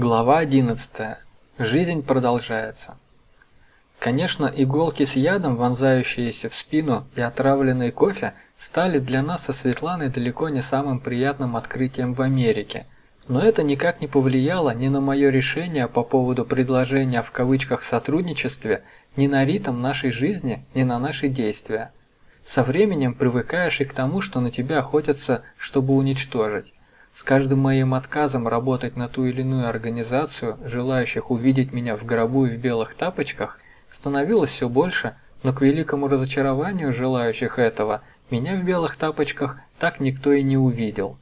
Глава 11. Жизнь продолжается. Конечно, иголки с ядом, вонзающиеся в спину, и отравленный кофе стали для нас со Светланой далеко не самым приятным открытием в Америке. Но это никак не повлияло ни на мое решение по поводу предложения в кавычках сотрудничестве, ни на ритм нашей жизни, ни на наши действия. Со временем привыкаешь и к тому, что на тебя охотятся, чтобы уничтожить. С каждым моим отказом работать на ту или иную организацию, желающих увидеть меня в гробу и в белых тапочках, становилось все больше, но к великому разочарованию желающих этого, меня в белых тапочках так никто и не увидел.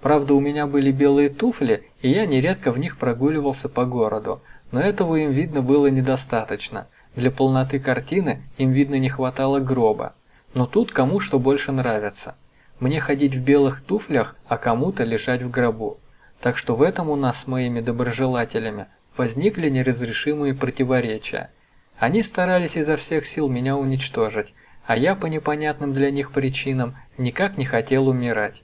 Правда, у меня были белые туфли, и я нередко в них прогуливался по городу, но этого им видно было недостаточно. Для полноты картины им видно не хватало гроба. Но тут кому что больше нравится. Мне ходить в белых туфлях, а кому-то лежать в гробу. Так что в этом у нас с моими доброжелателями возникли неразрешимые противоречия. Они старались изо всех сил меня уничтожить, а я по непонятным для них причинам никак не хотел умирать.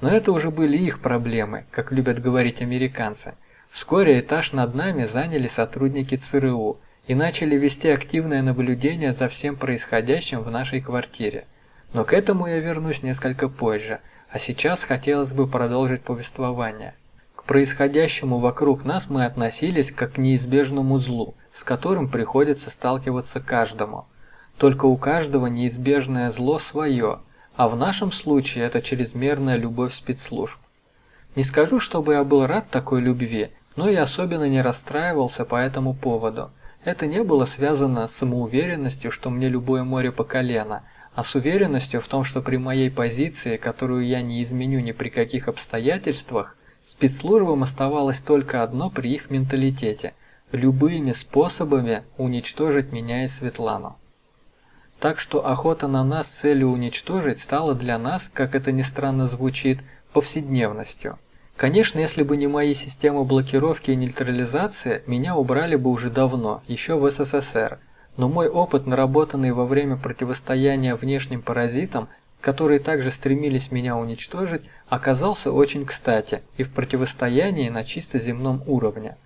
Но это уже были их проблемы, как любят говорить американцы. Вскоре этаж над нами заняли сотрудники ЦРУ и начали вести активное наблюдение за всем происходящим в нашей квартире. Но к этому я вернусь несколько позже, а сейчас хотелось бы продолжить повествование. К происходящему вокруг нас мы относились как к неизбежному злу, с которым приходится сталкиваться каждому. Только у каждого неизбежное зло свое, а в нашем случае это чрезмерная любовь спецслужб. Не скажу, чтобы я был рад такой любви, но и особенно не расстраивался по этому поводу. Это не было связано с самоуверенностью, что мне любое море по колено – а с уверенностью в том, что при моей позиции, которую я не изменю ни при каких обстоятельствах, спецслужбам оставалось только одно при их менталитете – любыми способами уничтожить меня и Светлану. Так что охота на нас с целью уничтожить стала для нас, как это ни странно звучит, повседневностью. Конечно, если бы не мои системы блокировки и нейтрализации, меня убрали бы уже давно, еще в СССР – но мой опыт, наработанный во время противостояния внешним паразитам, которые также стремились меня уничтожить, оказался очень кстати и в противостоянии на чисто земном уровне.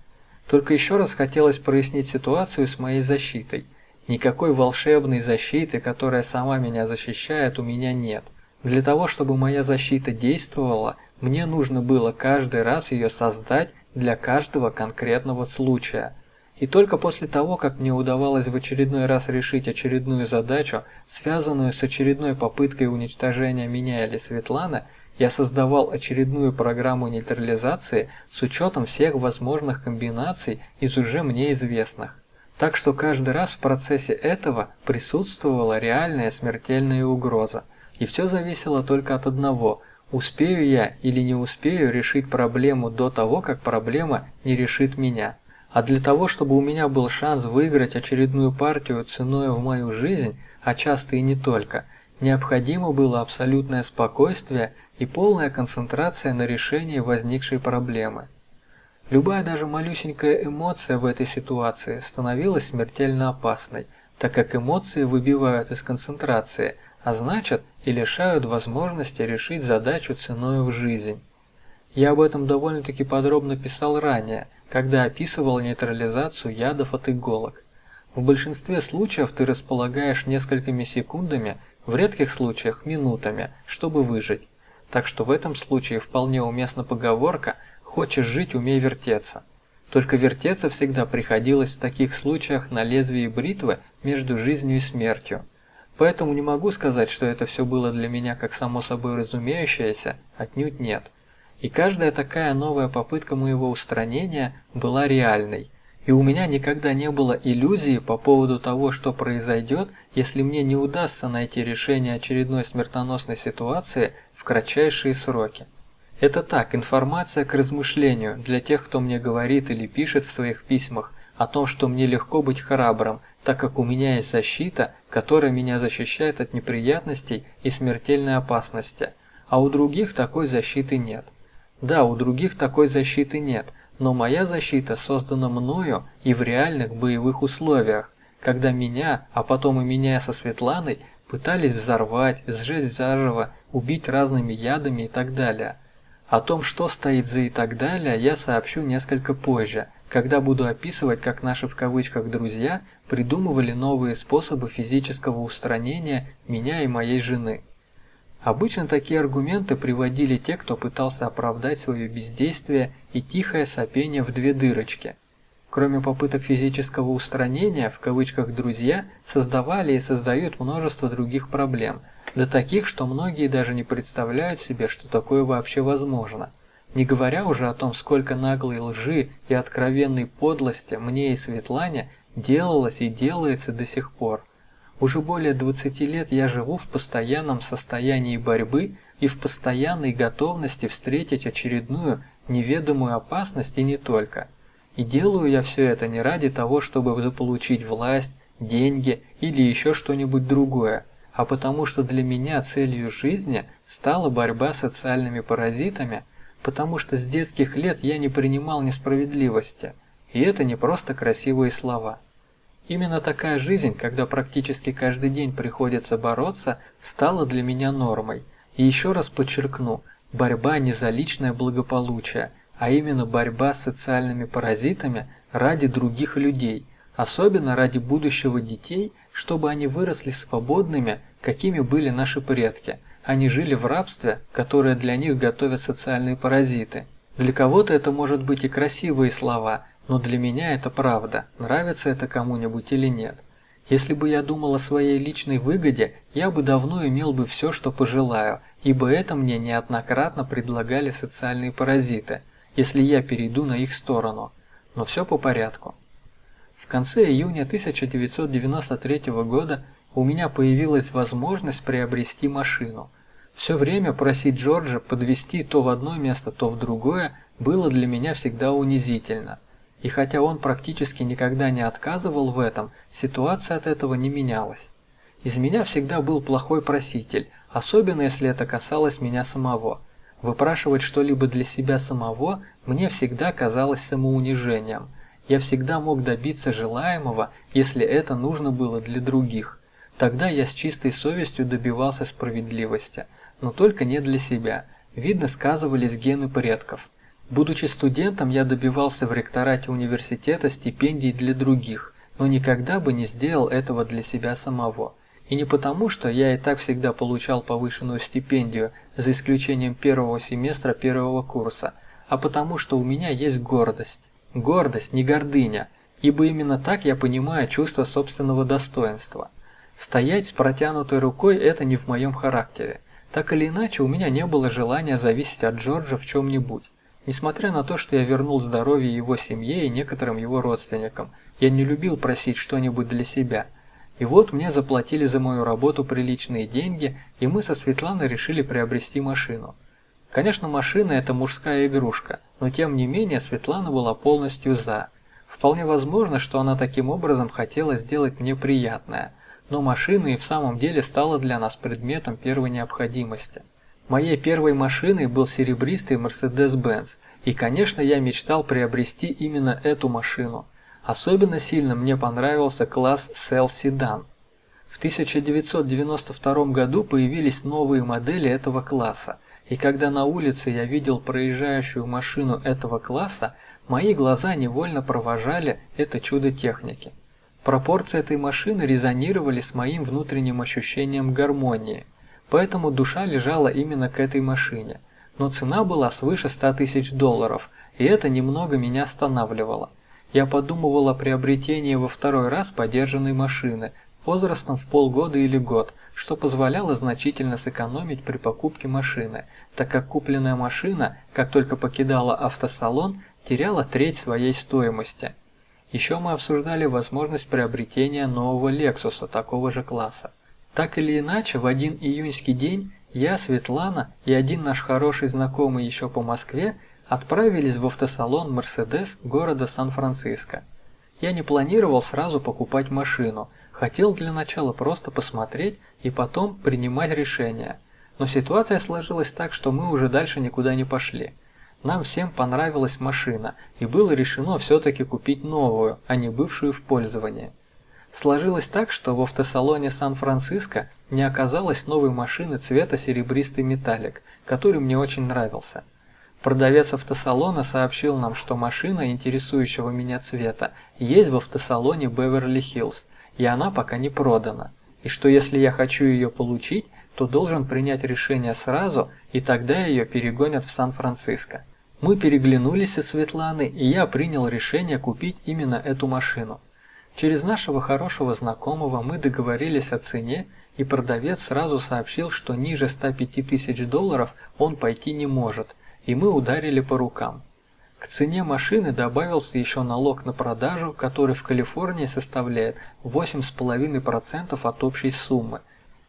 Только еще раз хотелось прояснить ситуацию с моей защитой. Никакой волшебной защиты, которая сама меня защищает, у меня нет. Для того, чтобы моя защита действовала, мне нужно было каждый раз ее создать для каждого конкретного случая – и только после того, как мне удавалось в очередной раз решить очередную задачу, связанную с очередной попыткой уничтожения меня или Светланы, я создавал очередную программу нейтрализации с учетом всех возможных комбинаций из уже мне известных. Так что каждый раз в процессе этого присутствовала реальная смертельная угроза. И все зависело только от одного – успею я или не успею решить проблему до того, как проблема не решит меня. А для того, чтобы у меня был шанс выиграть очередную партию ценой в мою жизнь, а часто и не только, необходимо было абсолютное спокойствие и полная концентрация на решении возникшей проблемы. Любая даже малюсенькая эмоция в этой ситуации становилась смертельно опасной, так как эмоции выбивают из концентрации, а значит и лишают возможности решить задачу ценой в жизнь. Я об этом довольно-таки подробно писал ранее – когда описывал нейтрализацию ядов от иголок. В большинстве случаев ты располагаешь несколькими секундами, в редких случаях минутами, чтобы выжить. Так что в этом случае вполне уместна поговорка «хочешь жить, умей вертеться». Только вертеться всегда приходилось в таких случаях на лезвии бритвы между жизнью и смертью. Поэтому не могу сказать, что это все было для меня как само собой разумеющееся, отнюдь нет. И каждая такая новая попытка моего устранения была реальной. И у меня никогда не было иллюзии по поводу того, что произойдет, если мне не удастся найти решение очередной смертоносной ситуации в кратчайшие сроки. Это так, информация к размышлению для тех, кто мне говорит или пишет в своих письмах о том, что мне легко быть храбрым, так как у меня есть защита, которая меня защищает от неприятностей и смертельной опасности, а у других такой защиты нет. Да, у других такой защиты нет, но моя защита создана мною и в реальных боевых условиях, когда меня, а потом и меня со Светланой, пытались взорвать, сжечь заживо, убить разными ядами и так далее. О том, что стоит за и так далее, я сообщу несколько позже, когда буду описывать, как наши в кавычках «друзья» придумывали новые способы физического устранения меня и моей жены. Обычно такие аргументы приводили те, кто пытался оправдать свое бездействие и тихое сопение в две дырочки. Кроме попыток физического устранения, в кавычках «друзья» создавали и создают множество других проблем – до таких, что многие даже не представляют себе, что такое вообще возможно. Не говоря уже о том, сколько наглой лжи и откровенной подлости мне и Светлане делалось и делается до сих пор. Уже более 20 лет я живу в постоянном состоянии борьбы и в постоянной готовности встретить очередную неведомую опасность и не только. И делаю я все это не ради того, чтобы заполучить власть, деньги или еще что-нибудь другое, а потому что для меня целью жизни стала борьба с социальными паразитами, потому что с детских лет я не принимал несправедливости, и это не просто красивые слова. Именно такая жизнь, когда практически каждый день приходится бороться, стала для меня нормой. И еще раз подчеркну, борьба не за личное благополучие, а именно борьба с социальными паразитами ради других людей, особенно ради будущего детей, чтобы они выросли свободными какими были наши предки. Они жили в рабстве, которое для них готовят социальные паразиты. Для кого-то это может быть и красивые слова, но для меня это правда, нравится это кому-нибудь или нет. Если бы я думал о своей личной выгоде, я бы давно имел бы все, что пожелаю, ибо это мне неоднократно предлагали социальные паразиты, если я перейду на их сторону. Но все по порядку. В конце июня 1993 года у меня появилась возможность приобрести машину. Все время просить Джорджа подвести то в одно место, то в другое было для меня всегда унизительно. И хотя он практически никогда не отказывал в этом, ситуация от этого не менялась. Из меня всегда был плохой проситель, особенно если это касалось меня самого. Выпрашивать что-либо для себя самого мне всегда казалось самоунижением. Я всегда мог добиться желаемого, если это нужно было для других. Тогда я с чистой совестью добивался справедливости, но только не для себя. Видно, сказывались гены предков. Будучи студентом, я добивался в ректорате университета стипендий для других, но никогда бы не сделал этого для себя самого. И не потому, что я и так всегда получал повышенную стипендию, за исключением первого семестра первого курса, а потому, что у меня есть гордость. Гордость, не гордыня, ибо именно так я понимаю чувство собственного достоинства. Стоять с протянутой рукой – это не в моем характере. Так или иначе, у меня не было желания зависеть от Джорджа в чем-нибудь. Несмотря на то, что я вернул здоровье его семье и некоторым его родственникам, я не любил просить что-нибудь для себя. И вот мне заплатили за мою работу приличные деньги, и мы со Светланой решили приобрести машину. Конечно, машина – это мужская игрушка, но тем не менее Светлана была полностью «за». Вполне возможно, что она таким образом хотела сделать мне приятное – но машина и в самом деле стала для нас предметом первой необходимости. Моей первой машиной был серебристый Mercedes-Benz, и, конечно, я мечтал приобрести именно эту машину. Особенно сильно мне понравился класс Cell Sedan. В 1992 году появились новые модели этого класса, и когда на улице я видел проезжающую машину этого класса, мои глаза невольно провожали это чудо техники. Пропорции этой машины резонировали с моим внутренним ощущением гармонии, поэтому душа лежала именно к этой машине. Но цена была свыше 100 тысяч долларов, и это немного меня останавливало. Я подумывал о приобретении во второй раз подержанной машины, возрастом в полгода или год, что позволяло значительно сэкономить при покупке машины, так как купленная машина, как только покидала автосалон, теряла треть своей стоимости – еще мы обсуждали возможность приобретения нового Lexus такого же класса. Так или иначе, в один июньский день я, Светлана и один наш хороший знакомый еще по Москве отправились в автосалон Mercedes города Сан-Франциско. Я не планировал сразу покупать машину, хотел для начала просто посмотреть и потом принимать решение. Но ситуация сложилась так, что мы уже дальше никуда не пошли. Нам всем понравилась машина, и было решено все-таки купить новую, а не бывшую в пользовании. Сложилось так, что в автосалоне Сан-Франциско не оказалось новой машины цвета серебристый металлик, который мне очень нравился. Продавец автосалона сообщил нам, что машина интересующего меня цвета есть в автосалоне Беверли-Хиллз, и она пока не продана, и что если я хочу ее получить, то должен принять решение сразу, и тогда ее перегонят в Сан-Франциско. Мы переглянулись со Светланой, и я принял решение купить именно эту машину. Через нашего хорошего знакомого мы договорились о цене, и продавец сразу сообщил, что ниже 105 тысяч долларов он пойти не может, и мы ударили по рукам. К цене машины добавился еще налог на продажу, который в Калифорнии составляет 8,5% от общей суммы.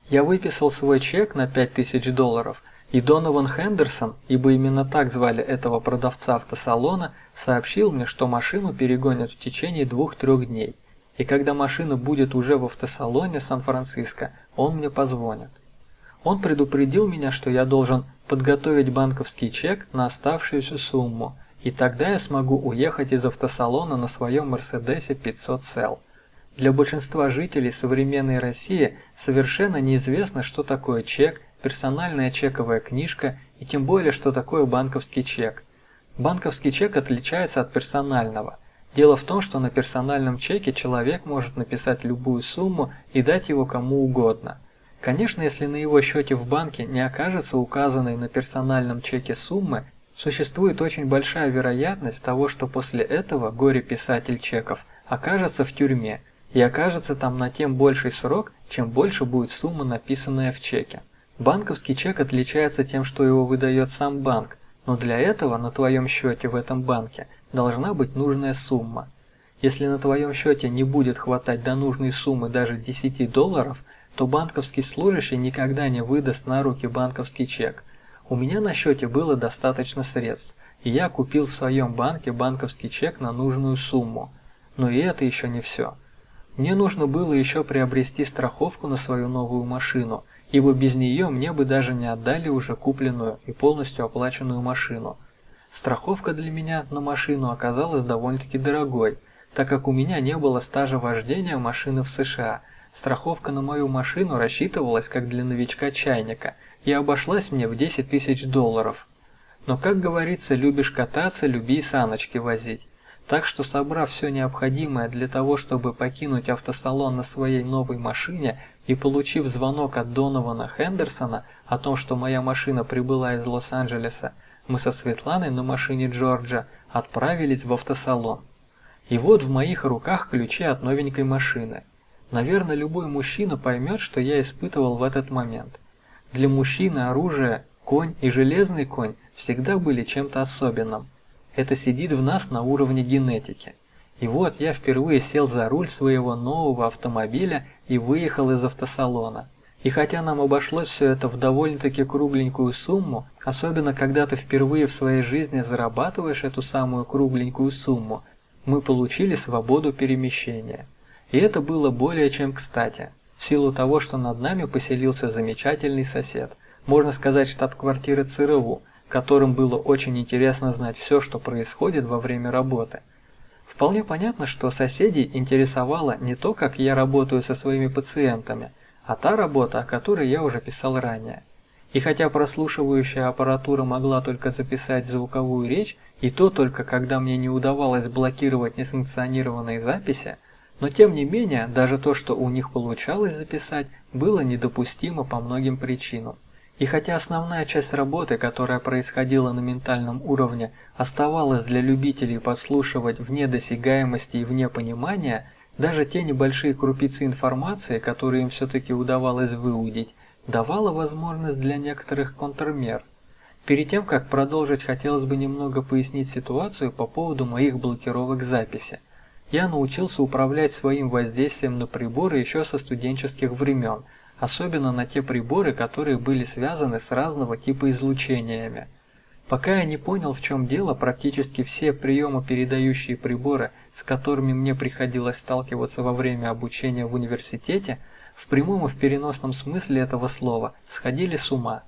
Я выписал свой чек на 5000 долларов, и Донован Хендерсон, ибо именно так звали этого продавца автосалона, сообщил мне, что машину перегонят в течение двух-трех дней. И когда машина будет уже в автосалоне Сан-Франциско, он мне позвонит. Он предупредил меня, что я должен подготовить банковский чек на оставшуюся сумму, и тогда я смогу уехать из автосалона на своем Мерседесе 500 сел. Для большинства жителей современной России совершенно неизвестно, что такое чек, персональная чековая книжка и тем более, что такое банковский чек. Банковский чек отличается от персонального. Дело в том, что на персональном чеке человек может написать любую сумму и дать его кому угодно. Конечно, если на его счете в банке не окажется указанной на персональном чеке суммы, существует очень большая вероятность того, что после этого горе-писатель чеков окажется в тюрьме и окажется там на тем больший срок, чем больше будет сумма, написанная в чеке. Банковский чек отличается тем, что его выдает сам банк, но для этого на твоем счете в этом банке должна быть нужная сумма. Если на твоем счете не будет хватать до нужной суммы даже 10 долларов, то банковский служащий никогда не выдаст на руки банковский чек. У меня на счете было достаточно средств, и я купил в своем банке банковский чек на нужную сумму. Но и это еще не все. Мне нужно было еще приобрести страховку на свою новую машину, ибо без нее мне бы даже не отдали уже купленную и полностью оплаченную машину. Страховка для меня на машину оказалась довольно-таки дорогой, так как у меня не было стажа вождения машины в США. Страховка на мою машину рассчитывалась как для новичка чайника и обошлась мне в 10 тысяч долларов. Но, как говорится, любишь кататься, люби и саночки возить. Так что, собрав все необходимое для того, чтобы покинуть автосалон на своей новой машине и получив звонок от Донована Хендерсона о том, что моя машина прибыла из Лос-Анджелеса, мы со Светланой на машине Джорджа отправились в автосалон. И вот в моих руках ключи от новенькой машины. Наверное, любой мужчина поймет, что я испытывал в этот момент. Для мужчины оружие, конь и железный конь всегда были чем-то особенным. Это сидит в нас на уровне генетики. И вот я впервые сел за руль своего нового автомобиля и выехал из автосалона. И хотя нам обошлось все это в довольно-таки кругленькую сумму, особенно когда ты впервые в своей жизни зарабатываешь эту самую кругленькую сумму, мы получили свободу перемещения. И это было более чем кстати, в силу того, что над нами поселился замечательный сосед, можно сказать штаб-квартиры ЦРУ, которым было очень интересно знать все, что происходит во время работы. Вполне понятно, что соседей интересовало не то, как я работаю со своими пациентами, а та работа, о которой я уже писал ранее. И хотя прослушивающая аппаратура могла только записать звуковую речь, и то только когда мне не удавалось блокировать несанкционированные записи, но тем не менее, даже то, что у них получалось записать, было недопустимо по многим причинам. И хотя основная часть работы, которая происходила на ментальном уровне, оставалась для любителей подслушивать вне досягаемости и вне понимания, даже те небольшие крупицы информации, которые им все-таки удавалось выудить, давала возможность для некоторых контрмер. Перед тем, как продолжить, хотелось бы немного пояснить ситуацию по поводу моих блокировок записи. Я научился управлять своим воздействием на приборы еще со студенческих времен – особенно на те приборы, которые были связаны с разного типа излучениями. Пока я не понял, в чем дело, практически все приемопередающие приборы, с которыми мне приходилось сталкиваться во время обучения в университете, в прямом и в переносном смысле этого слова, сходили с ума.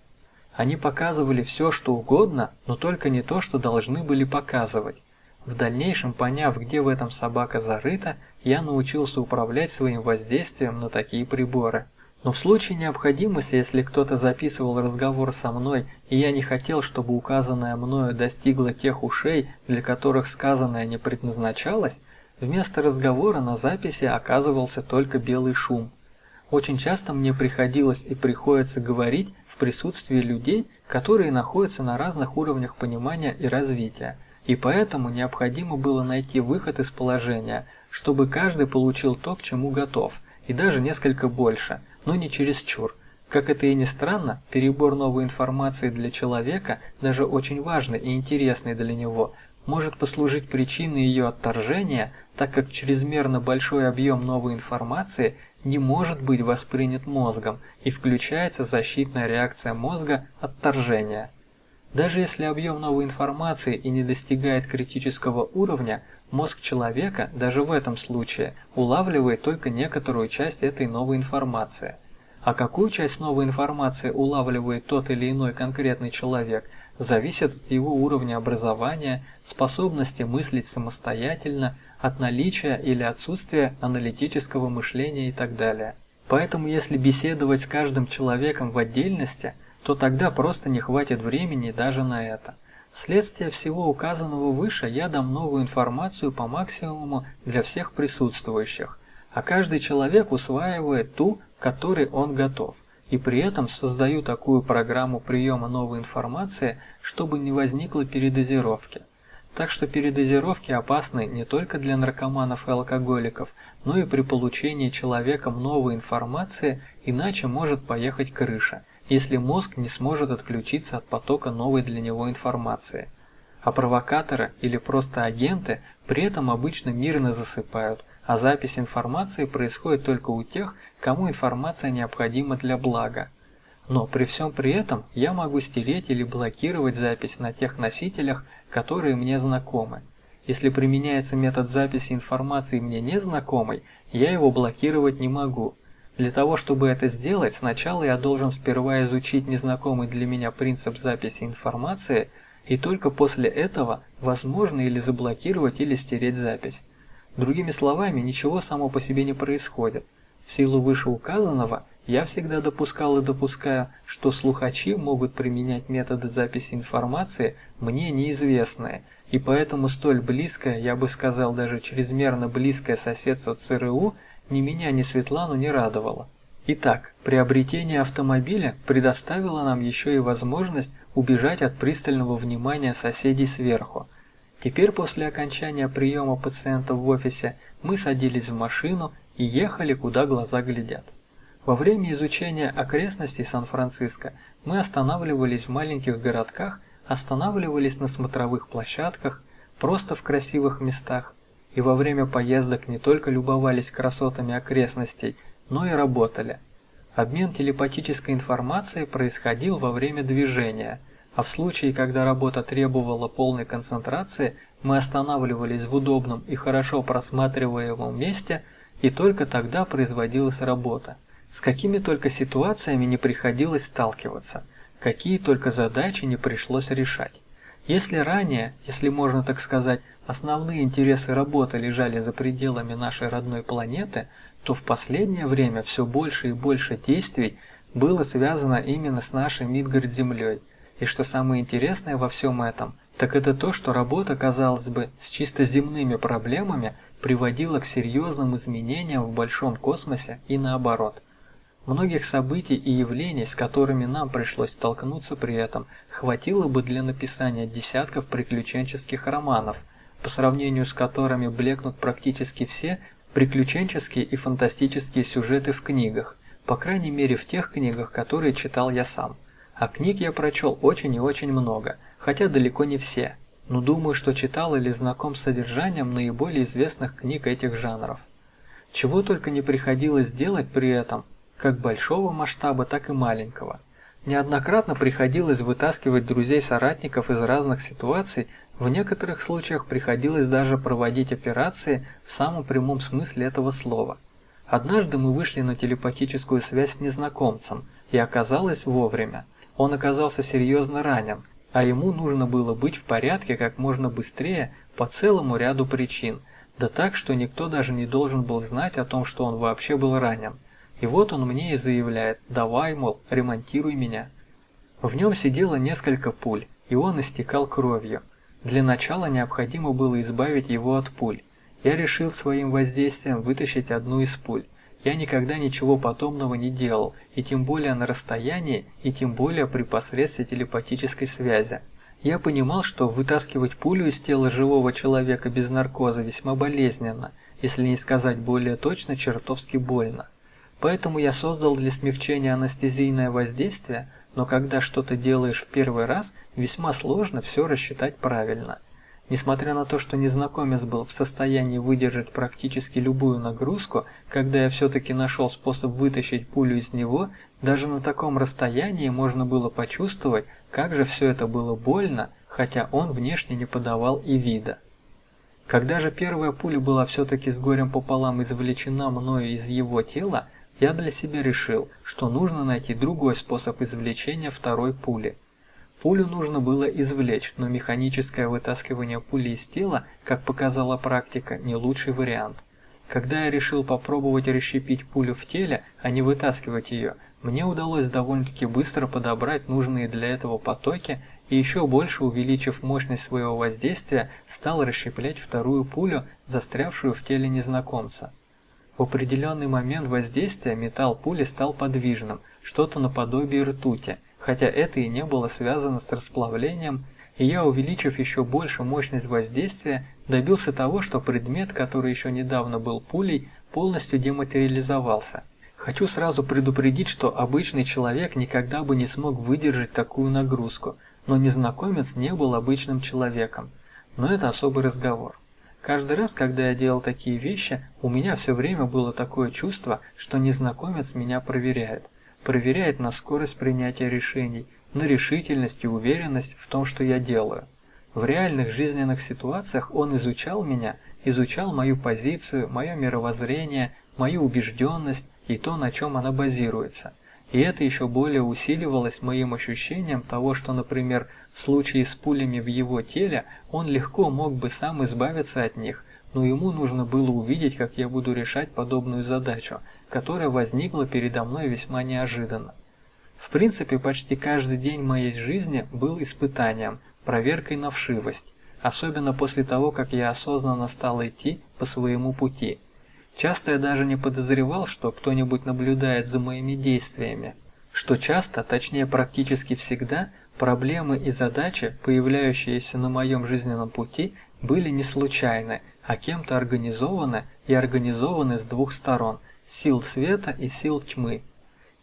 Они показывали все, что угодно, но только не то, что должны были показывать. В дальнейшем, поняв, где в этом собака зарыта, я научился управлять своим воздействием на такие приборы. Но в случае необходимости, если кто-то записывал разговор со мной, и я не хотел, чтобы указанное мною достигло тех ушей, для которых сказанное не предназначалось, вместо разговора на записи оказывался только белый шум. Очень часто мне приходилось и приходится говорить в присутствии людей, которые находятся на разных уровнях понимания и развития, и поэтому необходимо было найти выход из положения, чтобы каждый получил то, к чему готов, и даже несколько больше – но не чересчур. Как это и ни странно, перебор новой информации для человека, даже очень важный и интересный для него, может послужить причиной ее отторжения, так как чрезмерно большой объем новой информации не может быть воспринят мозгом и включается защитная реакция мозга отторжения. Даже если объем новой информации и не достигает критического уровня, мозг человека даже в этом случае улавливает только некоторую часть этой новой информации. А какую часть новой информации улавливает тот или иной конкретный человек, зависит от его уровня образования, способности мыслить самостоятельно, от наличия или отсутствия аналитического мышления и так далее. Поэтому если беседовать с каждым человеком в отдельности, то тогда просто не хватит времени даже на это. Вследствие всего указанного выше я дам новую информацию по максимуму для всех присутствующих, а каждый человек усваивает ту, которой он готов, и при этом создаю такую программу приема новой информации, чтобы не возникло передозировки. Так что передозировки опасны не только для наркоманов и алкоголиков, но и при получении человеком новой информации, иначе может поехать крыша, если мозг не сможет отключиться от потока новой для него информации. А провокаторы или просто агенты при этом обычно мирно засыпают, а запись информации происходит только у тех, кому информация необходима для блага. Но при всем при этом я могу стереть или блокировать запись на тех носителях, которые мне знакомы. Если применяется метод записи информации мне незнакомой, я его блокировать не могу. Для того, чтобы это сделать, сначала я должен сперва изучить незнакомый для меня принцип записи информации, и только после этого возможно или заблокировать, или стереть запись. Другими словами, ничего само по себе не происходит. В силу вышеуказанного, я всегда допускал и допускаю, что слухачи могут применять методы записи информации мне неизвестные, и поэтому столь близкое, я бы сказал даже чрезмерно близкое соседство ЦРУ ни меня, ни Светлану не радовало. Итак, приобретение автомобиля предоставило нам еще и возможность убежать от пристального внимания соседей сверху – Теперь после окончания приема пациентов в офисе мы садились в машину и ехали, куда глаза глядят. Во время изучения окрестностей Сан-Франциско мы останавливались в маленьких городках, останавливались на смотровых площадках, просто в красивых местах, и во время поездок не только любовались красотами окрестностей, но и работали. Обмен телепатической информацией происходил во время движения – а в случае, когда работа требовала полной концентрации, мы останавливались в удобном и хорошо просматриваемом месте, и только тогда производилась работа. С какими только ситуациями не приходилось сталкиваться, какие только задачи не пришлось решать. Если ранее, если можно так сказать, основные интересы работы лежали за пределами нашей родной планеты, то в последнее время все больше и больше действий было связано именно с нашей Мидгард-Землей – и что самое интересное во всем этом, так это то, что работа, казалось бы, с чисто земными проблемами приводила к серьезным изменениям в большом космосе и наоборот. Многих событий и явлений, с которыми нам пришлось столкнуться при этом, хватило бы для написания десятков приключенческих романов, по сравнению с которыми блекнут практически все приключенческие и фантастические сюжеты в книгах, по крайней мере в тех книгах, которые читал я сам. А книг я прочел очень и очень много, хотя далеко не все, но думаю, что читал или знаком с содержанием наиболее известных книг этих жанров. Чего только не приходилось делать при этом, как большого масштаба, так и маленького. Неоднократно приходилось вытаскивать друзей-соратников из разных ситуаций, в некоторых случаях приходилось даже проводить операции в самом прямом смысле этого слова. Однажды мы вышли на телепатическую связь с незнакомцем, и оказалось вовремя. Он оказался серьезно ранен, а ему нужно было быть в порядке как можно быстрее по целому ряду причин, да так, что никто даже не должен был знать о том, что он вообще был ранен. И вот он мне и заявляет, давай, мол, ремонтируй меня. В нем сидело несколько пуль, и он истекал кровью. Для начала необходимо было избавить его от пуль. Я решил своим воздействием вытащить одну из пуль. Я никогда ничего подобного не делал, и тем более на расстоянии, и тем более при посредстве телепатической связи. Я понимал, что вытаскивать пулю из тела живого человека без наркоза весьма болезненно, если не сказать более точно, чертовски больно. Поэтому я создал для смягчения анестезийное воздействие, но когда что-то делаешь в первый раз, весьма сложно все рассчитать правильно – Несмотря на то, что незнакомец был в состоянии выдержать практически любую нагрузку, когда я все-таки нашел способ вытащить пулю из него, даже на таком расстоянии можно было почувствовать, как же все это было больно, хотя он внешне не подавал и вида. Когда же первая пуля была все-таки с горем пополам извлечена мною из его тела, я для себя решил, что нужно найти другой способ извлечения второй пули. Пулю нужно было извлечь, но механическое вытаскивание пули из тела, как показала практика, не лучший вариант. Когда я решил попробовать расщепить пулю в теле, а не вытаскивать ее, мне удалось довольно-таки быстро подобрать нужные для этого потоки и еще больше увеличив мощность своего воздействия, стал расщеплять вторую пулю, застрявшую в теле незнакомца. В определенный момент воздействия металл пули стал подвижным, что-то наподобие ртути – хотя это и не было связано с расплавлением, и я, увеличив еще больше мощность воздействия, добился того, что предмет, который еще недавно был пулей, полностью дематериализовался. Хочу сразу предупредить, что обычный человек никогда бы не смог выдержать такую нагрузку, но незнакомец не был обычным человеком. Но это особый разговор. Каждый раз, когда я делал такие вещи, у меня все время было такое чувство, что незнакомец меня проверяет проверяет на скорость принятия решений, на решительность и уверенность в том, что я делаю. В реальных жизненных ситуациях он изучал меня, изучал мою позицию, мое мировоззрение, мою убежденность и то, на чем она базируется. И это еще более усиливалось моим ощущением того, что, например, в случае с пулями в его теле он легко мог бы сам избавиться от них, но ему нужно было увидеть, как я буду решать подобную задачу, которая возникла передо мной весьма неожиданно. В принципе, почти каждый день моей жизни был испытанием, проверкой на вшивость, особенно после того, как я осознанно стал идти по своему пути. Часто я даже не подозревал, что кто-нибудь наблюдает за моими действиями, что часто, точнее практически всегда, проблемы и задачи, появляющиеся на моем жизненном пути, были не случайны, а кем-то организованы и организованы с двух сторон – сил света и сил тьмы.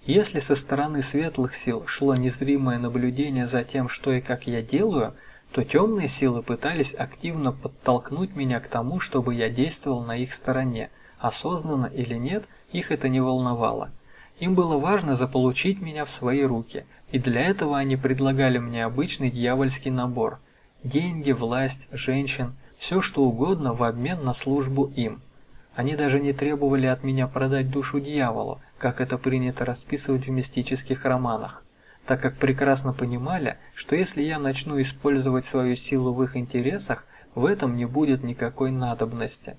Если со стороны светлых сил шло незримое наблюдение за тем, что и как я делаю, то темные силы пытались активно подтолкнуть меня к тому, чтобы я действовал на их стороне, осознанно или нет, их это не волновало. Им было важно заполучить меня в свои руки, и для этого они предлагали мне обычный дьявольский набор – деньги, власть, женщин, все что угодно в обмен на службу им – они даже не требовали от меня продать душу дьяволу, как это принято расписывать в мистических романах, так как прекрасно понимали, что если я начну использовать свою силу в их интересах, в этом не будет никакой надобности.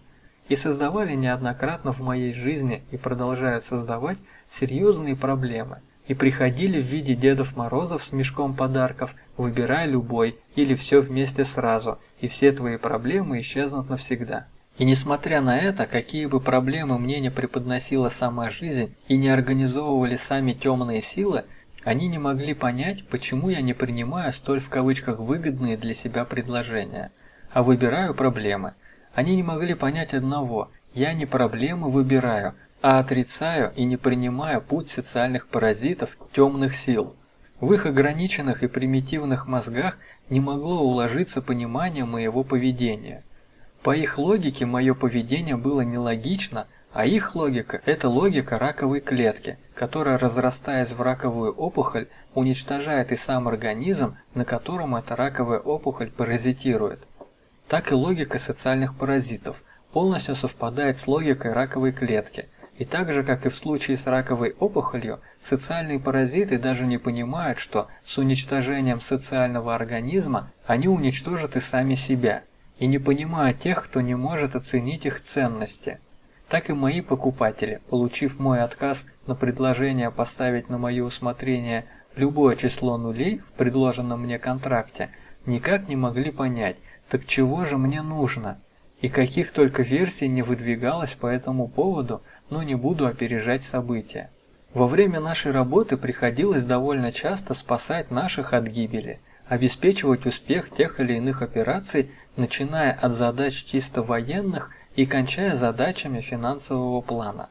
И создавали неоднократно в моей жизни и продолжают создавать серьезные проблемы, и приходили в виде Дедов Морозов с мешком подарков, выбирай любой или все вместе сразу, и все твои проблемы исчезнут навсегда. И несмотря на это, какие бы проблемы мне не преподносила сама жизнь и не организовывали сами темные силы, они не могли понять, почему я не принимаю столь в кавычках выгодные для себя предложения, а выбираю проблемы. Они не могли понять одного – я не проблемы выбираю, а отрицаю и не принимаю путь социальных паразитов темных сил. В их ограниченных и примитивных мозгах не могло уложиться понимание моего поведения. По их логике мое поведение было нелогично, а их логика – это логика раковой клетки, которая, разрастаясь в раковую опухоль, уничтожает и сам организм, на котором эта раковая опухоль паразитирует. Так и логика социальных паразитов полностью совпадает с логикой раковой клетки, и так же, как и в случае с раковой опухолью, социальные паразиты даже не понимают, что с уничтожением социального организма они уничтожат и сами себя – и не понимая тех, кто не может оценить их ценности. так и мои покупатели, получив мой отказ на предложение поставить на мое усмотрение любое число нулей в предложенном мне контракте, никак не могли понять, так чего же мне нужно, и каких только версий не выдвигалось по этому поводу, но не буду опережать события. Во время нашей работы приходилось довольно часто спасать наших от гибели, обеспечивать успех тех или иных операций, начиная от задач чисто военных и кончая задачами финансового плана.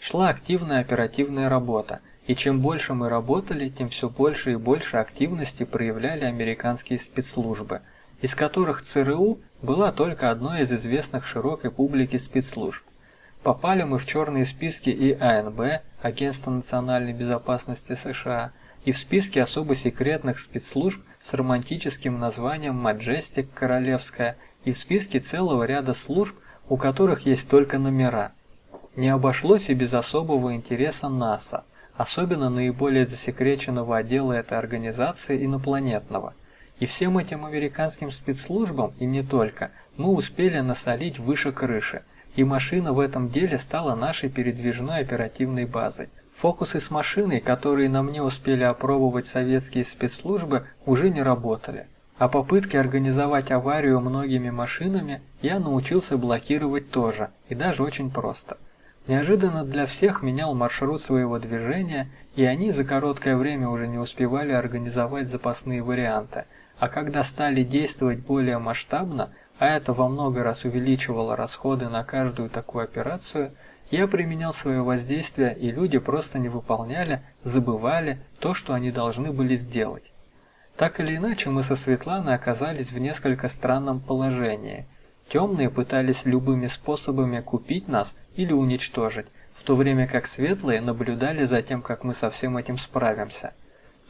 Шла активная оперативная работа, и чем больше мы работали, тем все больше и больше активности проявляли американские спецслужбы, из которых ЦРУ была только одной из известных широкой публике спецслужб. Попали мы в черные списки и АНБ, Агентства национальной безопасности США, и в списки особо секретных спецслужб с романтическим названием Маджестик Королевская, и в списке целого ряда служб, у которых есть только номера. Не обошлось и без особого интереса НАСА, особенно наиболее засекреченного отдела этой организации инопланетного. И всем этим американским спецслужбам, и не только, мы успели насолить выше крыши, и машина в этом деле стала нашей передвижной оперативной базой. Фокусы с машиной, которые на мне успели опробовать советские спецслужбы, уже не работали а попытки организовать аварию многими машинами я научился блокировать тоже, и даже очень просто. Неожиданно для всех менял маршрут своего движения, и они за короткое время уже не успевали организовать запасные варианты, а когда стали действовать более масштабно, а это во много раз увеличивало расходы на каждую такую операцию, я применял свое воздействие, и люди просто не выполняли, забывали то, что они должны были сделать. Так или иначе, мы со Светланой оказались в несколько странном положении. Темные пытались любыми способами купить нас или уничтожить, в то время как светлые наблюдали за тем, как мы со всем этим справимся.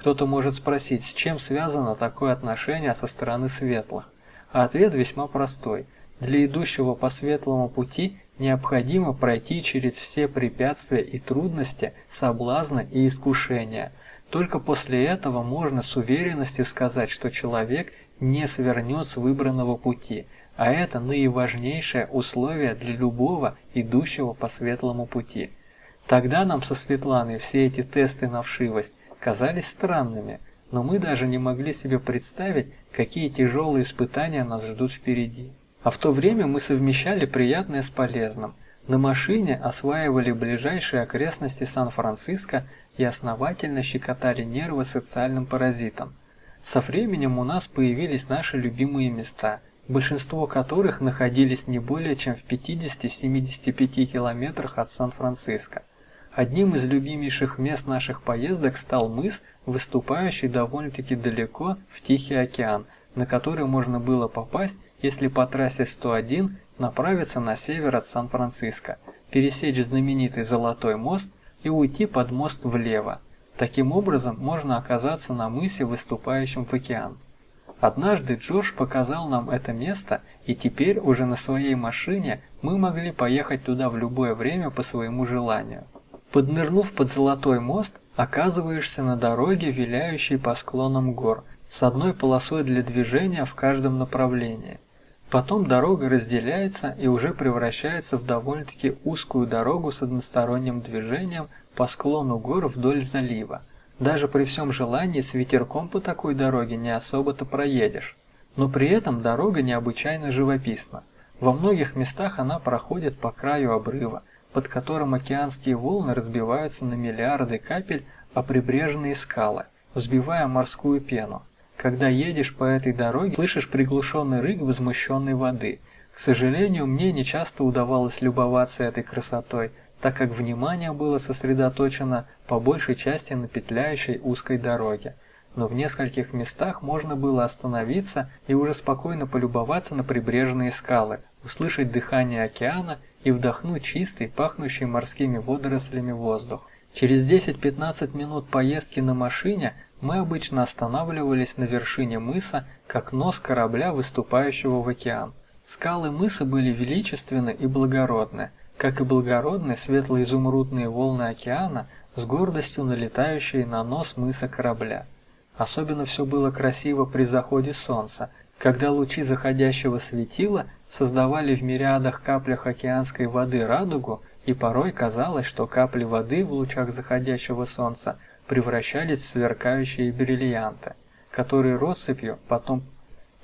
Кто-то может спросить, с чем связано такое отношение со стороны светлых? А ответ весьма простой. Для идущего по светлому пути необходимо пройти через все препятствия и трудности, соблазны и искушения – только после этого можно с уверенностью сказать, что человек не свернет с выбранного пути, а это наиважнейшее условие для любого идущего по светлому пути. Тогда нам со Светланой все эти тесты на вшивость казались странными, но мы даже не могли себе представить, какие тяжелые испытания нас ждут впереди. А в то время мы совмещали приятное с полезным. На машине осваивали ближайшие окрестности Сан-Франциско и основательно щекотали нервы социальным паразитам. Со временем у нас появились наши любимые места, большинство которых находились не более чем в 50-75 километрах от Сан-Франциско. Одним из любимейших мест наших поездок стал мыс, выступающий довольно-таки далеко в Тихий океан, на который можно было попасть, если по трассе 101 направиться на север от Сан-Франциско, пересечь знаменитый Золотой мост и уйти под мост влево. Таким образом, можно оказаться на мысе, выступающем в океан. Однажды Джордж показал нам это место, и теперь уже на своей машине мы могли поехать туда в любое время по своему желанию. Поднырнув под Золотой мост, оказываешься на дороге, виляющей по склонам гор, с одной полосой для движения в каждом направлении. Потом дорога разделяется и уже превращается в довольно-таки узкую дорогу с односторонним движением по склону гор вдоль залива. Даже при всем желании с ветерком по такой дороге не особо-то проедешь. Но при этом дорога необычайно живописна. Во многих местах она проходит по краю обрыва, под которым океанские волны разбиваются на миллиарды капель о прибрежные скалы, взбивая морскую пену. Когда едешь по этой дороге, слышишь приглушенный рык возмущенной воды. К сожалению, мне не часто удавалось любоваться этой красотой, так как внимание было сосредоточено по большей части на петляющей узкой дороге. Но в нескольких местах можно было остановиться и уже спокойно полюбоваться на прибрежные скалы, услышать дыхание океана и вдохнуть чистый, пахнущий морскими водорослями воздух. Через 10-15 минут поездки на машине мы обычно останавливались на вершине мыса, как нос корабля, выступающего в океан. Скалы мыса были величественны и благородны, как и благородны светло-изумрудные волны океана с гордостью налетающие на нос мыса корабля. Особенно все было красиво при заходе солнца, когда лучи заходящего светила создавали в мириадах каплях океанской воды радугу и порой казалось, что капли воды в лучах заходящего солнца превращались в сверкающие бриллианты, которые россыпью потом,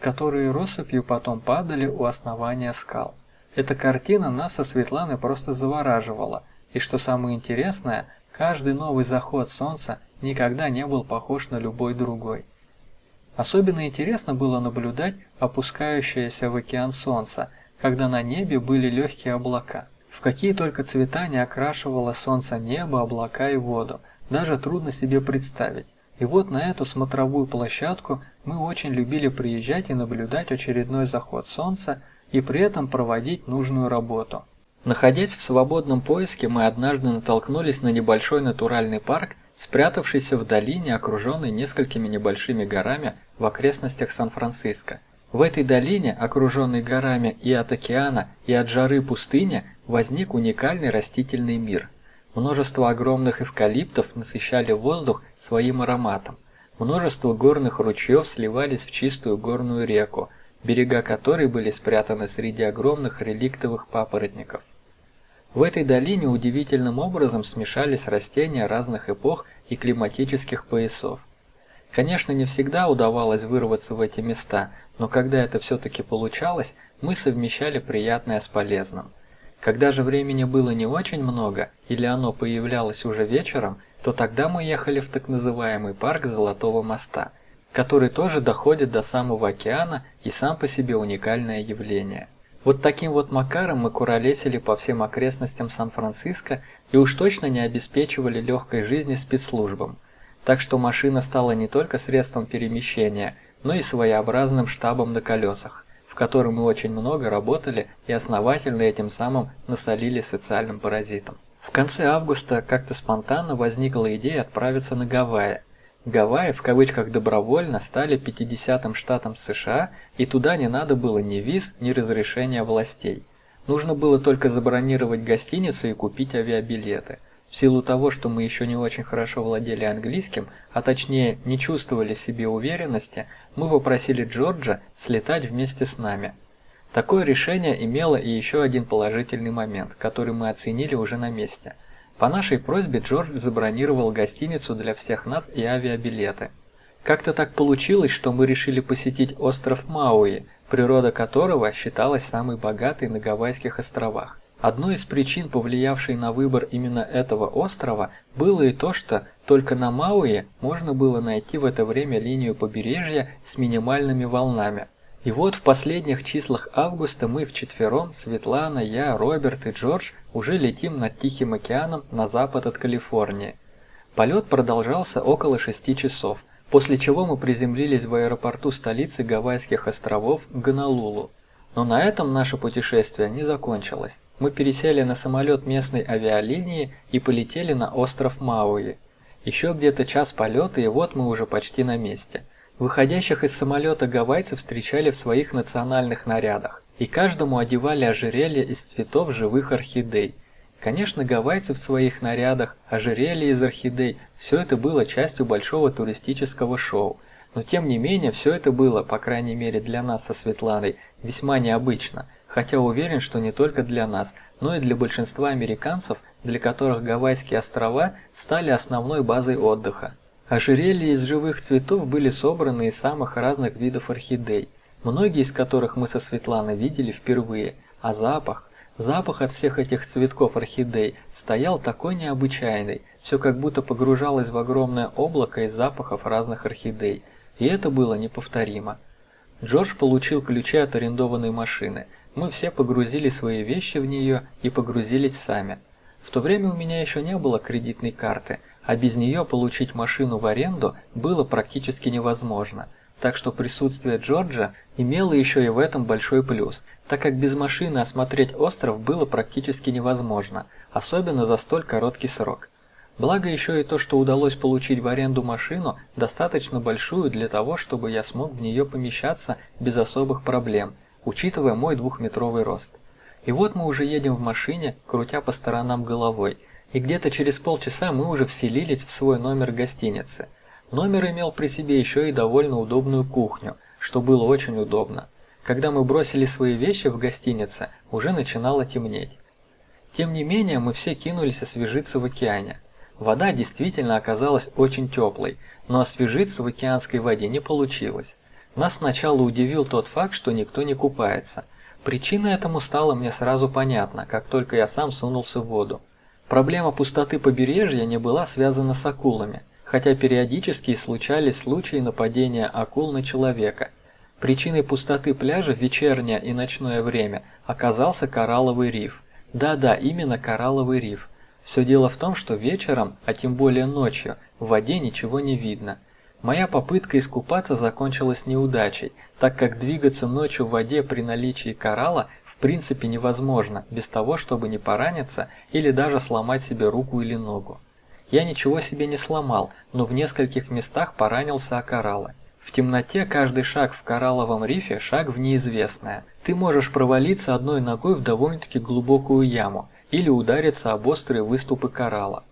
которые россыпью потом падали у основания скал. Эта картина нас со Светланой просто завораживала, и что самое интересное, каждый новый заход солнца никогда не был похож на любой другой. Особенно интересно было наблюдать опускающееся в океан солнце, когда на небе были легкие облака. В какие только цвета не окрашивало солнце небо, облака и воду, даже трудно себе представить. И вот на эту смотровую площадку мы очень любили приезжать и наблюдать очередной заход солнца и при этом проводить нужную работу. Находясь в свободном поиске, мы однажды натолкнулись на небольшой натуральный парк, спрятавшийся в долине, окруженный несколькими небольшими горами в окрестностях Сан-Франциско. В этой долине, окруженной горами и от океана, и от жары пустыни, возник уникальный растительный мир. Множество огромных эвкалиптов насыщали воздух своим ароматом. Множество горных ручьев сливались в чистую горную реку, берега которой были спрятаны среди огромных реликтовых папоротников. В этой долине удивительным образом смешались растения разных эпох и климатических поясов. Конечно, не всегда удавалось вырваться в эти места, но когда это все-таки получалось, мы совмещали приятное с полезным. Когда же времени было не очень много, или оно появлялось уже вечером, то тогда мы ехали в так называемый парк Золотого моста, который тоже доходит до самого океана и сам по себе уникальное явление. Вот таким вот макаром мы куролесили по всем окрестностям Сан-Франциско и уж точно не обеспечивали легкой жизни спецслужбам. Так что машина стала не только средством перемещения, но и своеобразным штабом на колесах, в котором мы очень много работали и основательно этим самым насолили социальным паразитам. В конце августа как-то спонтанно возникла идея отправиться на Гавайи, Гавайи в кавычках добровольно стали 50-м штатом США, и туда не надо было ни виз, ни разрешения властей. Нужно было только забронировать гостиницу и купить авиабилеты. В силу того, что мы еще не очень хорошо владели английским, а точнее не чувствовали в себе уверенности, мы попросили Джорджа слетать вместе с нами. Такое решение имело и еще один положительный момент, который мы оценили уже на месте – по нашей просьбе Джордж забронировал гостиницу для всех нас и авиабилеты. Как-то так получилось, что мы решили посетить остров Мауи, природа которого считалась самой богатой на Гавайских островах. Одной из причин, повлиявшей на выбор именно этого острова, было и то, что только на Мауи можно было найти в это время линию побережья с минимальными волнами, и вот в последних числах августа мы вчетвером, Светлана, я, Роберт и Джордж, уже летим над Тихим океаном на запад от Калифорнии. Полет продолжался около шести часов, после чего мы приземлились в аэропорту столицы Гавайских островов Гонолулу. Но на этом наше путешествие не закончилось. Мы пересели на самолет местной авиалинии и полетели на остров Мауи. Еще где-то час полета, и вот мы уже почти на месте – Выходящих из самолета гавайцев встречали в своих национальных нарядах, и каждому одевали ожерелье из цветов живых орхидей. Конечно, гавайцы в своих нарядах, ожерелья из орхидей – все это было частью большого туристического шоу. Но тем не менее, все это было, по крайней мере для нас со Светланой, весьма необычно, хотя уверен, что не только для нас, но и для большинства американцев, для которых Гавайские острова стали основной базой отдыха. Ожерелья из живых цветов были собраны из самых разных видов орхидей, многие из которых мы со Светланой видели впервые, а запах, запах от всех этих цветков орхидей стоял такой необычайный, все как будто погружалось в огромное облако из запахов разных орхидей, и это было неповторимо. Джордж получил ключи от арендованной машины, мы все погрузили свои вещи в нее и погрузились сами. В то время у меня еще не было кредитной карты, а без нее получить машину в аренду было практически невозможно. Так что присутствие Джорджа имело еще и в этом большой плюс, так как без машины осмотреть остров было практически невозможно, особенно за столь короткий срок. Благо еще и то, что удалось получить в аренду машину, достаточно большую для того, чтобы я смог в нее помещаться без особых проблем, учитывая мой двухметровый рост. И вот мы уже едем в машине, крутя по сторонам головой, и где-то через полчаса мы уже вселились в свой номер гостиницы. Номер имел при себе еще и довольно удобную кухню, что было очень удобно. Когда мы бросили свои вещи в гостинице, уже начинало темнеть. Тем не менее, мы все кинулись освежиться в океане. Вода действительно оказалась очень теплой, но освежиться в океанской воде не получилось. Нас сначала удивил тот факт, что никто не купается. Причина этому стала мне сразу понятна, как только я сам сунулся в воду. Проблема пустоты побережья не была связана с акулами, хотя периодически случались случаи нападения акул на человека. Причиной пустоты пляжа в вечернее и ночное время оказался коралловый риф. Да-да, именно коралловый риф. Все дело в том, что вечером, а тем более ночью, в воде ничего не видно. Моя попытка искупаться закончилась неудачей, так как двигаться ночью в воде при наличии коралла в принципе невозможно, без того, чтобы не пораниться или даже сломать себе руку или ногу. Я ничего себе не сломал, но в нескольких местах поранился о кораллы. В темноте каждый шаг в коралловом рифе – шаг в неизвестное. Ты можешь провалиться одной ногой в довольно-таки глубокую яму, или удариться об острые выступы коралла.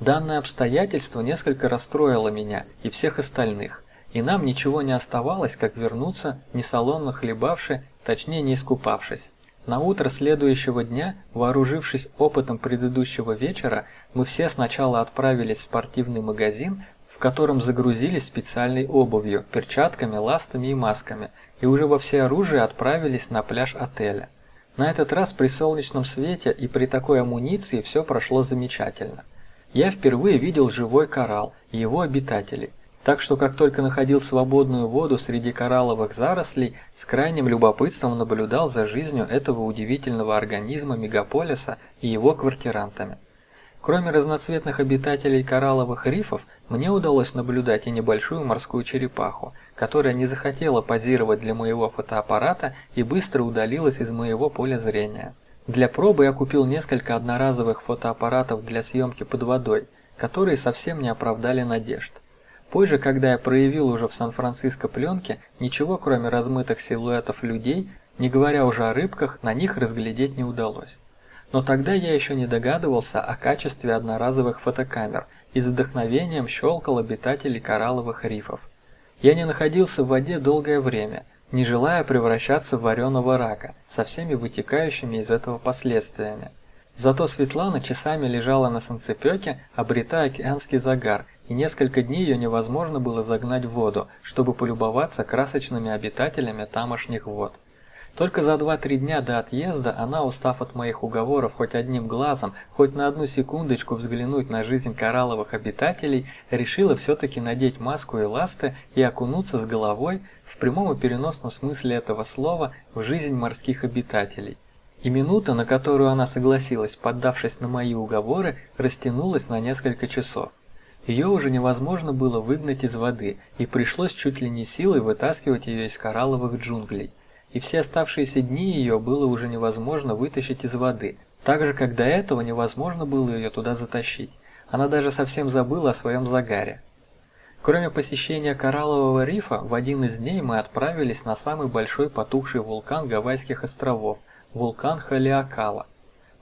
Данное обстоятельство несколько расстроило меня и всех остальных, и нам ничего не оставалось, как вернуться, не салонно хлебавши, точнее не искупавшись. На утро следующего дня, вооружившись опытом предыдущего вечера, мы все сначала отправились в спортивный магазин, в котором загрузились специальной обувью, перчатками, ластами и масками, и уже во всеоружии отправились на пляж отеля. На этот раз при солнечном свете и при такой амуниции все прошло замечательно. Я впервые видел живой коралл и его обитателей, так что как только находил свободную воду среди коралловых зарослей, с крайним любопытством наблюдал за жизнью этого удивительного организма мегаполиса и его квартирантами. Кроме разноцветных обитателей коралловых рифов, мне удалось наблюдать и небольшую морскую черепаху, которая не захотела позировать для моего фотоаппарата и быстро удалилась из моего поля зрения. Для пробы я купил несколько одноразовых фотоаппаратов для съемки под водой, которые совсем не оправдали надежд. Позже, когда я проявил уже в Сан-Франциско пленки, ничего кроме размытых силуэтов людей, не говоря уже о рыбках, на них разглядеть не удалось. Но тогда я еще не догадывался о качестве одноразовых фотокамер и с вдохновением щелкал обитателей коралловых рифов. Я не находился в воде долгое время, не желая превращаться в вареного рака, со всеми вытекающими из этого последствиями. Зато Светлана часами лежала на санцепёке, обретая океанский загар, и несколько дней ее невозможно было загнать в воду, чтобы полюбоваться красочными обитателями тамошних вод. Только за 2-3 дня до отъезда она, устав от моих уговоров хоть одним глазом, хоть на одну секундочку взглянуть на жизнь коралловых обитателей, решила все-таки надеть маску и ласты и окунуться с головой, в прямом и переносном смысле этого слова, в жизнь морских обитателей. И минута, на которую она согласилась, поддавшись на мои уговоры, растянулась на несколько часов. Ее уже невозможно было выгнать из воды, и пришлось чуть ли не силой вытаскивать ее из коралловых джунглей и все оставшиеся дни ее было уже невозможно вытащить из воды, так же, как до этого невозможно было ее туда затащить. Она даже совсем забыла о своем загаре. Кроме посещения кораллового рифа, в один из дней мы отправились на самый большой потухший вулкан Гавайских островов – вулкан Халиакала.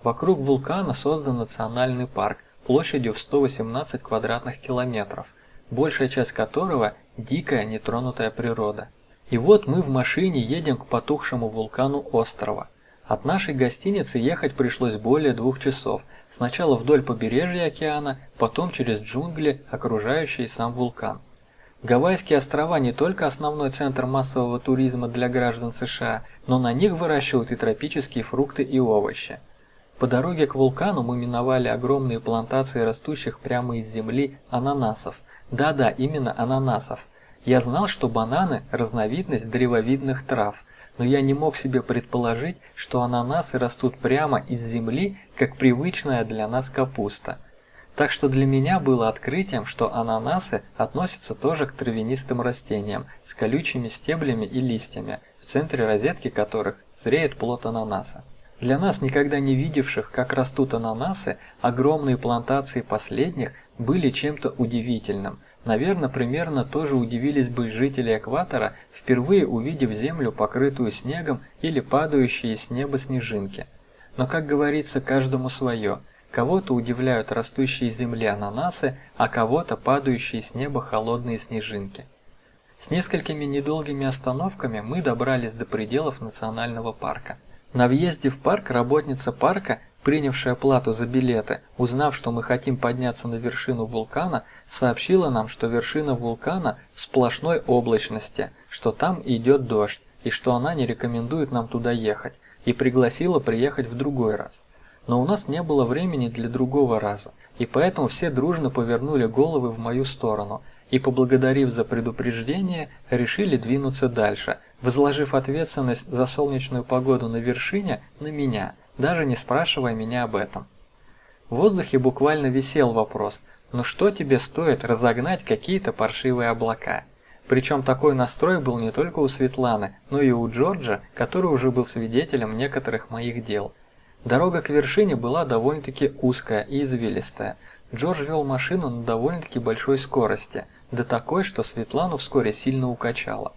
Вокруг вулкана создан национальный парк площадью в 118 квадратных километров, большая часть которого – дикая нетронутая природа. И вот мы в машине едем к потухшему вулкану острова. От нашей гостиницы ехать пришлось более двух часов. Сначала вдоль побережья океана, потом через джунгли, окружающие сам вулкан. Гавайские острова не только основной центр массового туризма для граждан США, но на них выращивают и тропические фрукты и овощи. По дороге к вулкану мы миновали огромные плантации растущих прямо из земли ананасов. Да-да, именно ананасов. Я знал, что бананы – разновидность древовидных трав, но я не мог себе предположить, что ананасы растут прямо из земли, как привычная для нас капуста. Так что для меня было открытием, что ананасы относятся тоже к травянистым растениям с колючими стеблями и листьями, в центре розетки которых зреет плод ананаса. Для нас, никогда не видевших, как растут ананасы, огромные плантации последних были чем-то удивительным – Наверное, примерно тоже удивились бы жители экватора, впервые увидев землю, покрытую снегом или падающие с неба снежинки. Но, как говорится, каждому свое. Кого-то удивляют растущие земли ананасы, а кого-то падающие с неба холодные снежинки. С несколькими недолгими остановками мы добрались до пределов национального парка. На въезде в парк работница парка принявшая плату за билеты, узнав, что мы хотим подняться на вершину вулкана, сообщила нам, что вершина вулкана в сплошной облачности, что там идет дождь, и что она не рекомендует нам туда ехать, и пригласила приехать в другой раз. Но у нас не было времени для другого раза, и поэтому все дружно повернули головы в мою сторону и, поблагодарив за предупреждение, решили двинуться дальше, возложив ответственность за солнечную погоду на вершине на меня – даже не спрашивая меня об этом. В воздухе буквально висел вопрос, ну что тебе стоит разогнать какие-то паршивые облака? Причем такой настрой был не только у Светланы, но и у Джорджа, который уже был свидетелем некоторых моих дел. Дорога к вершине была довольно-таки узкая и извилистая. Джордж вел машину на довольно-таки большой скорости, до такой, что Светлану вскоре сильно укачало.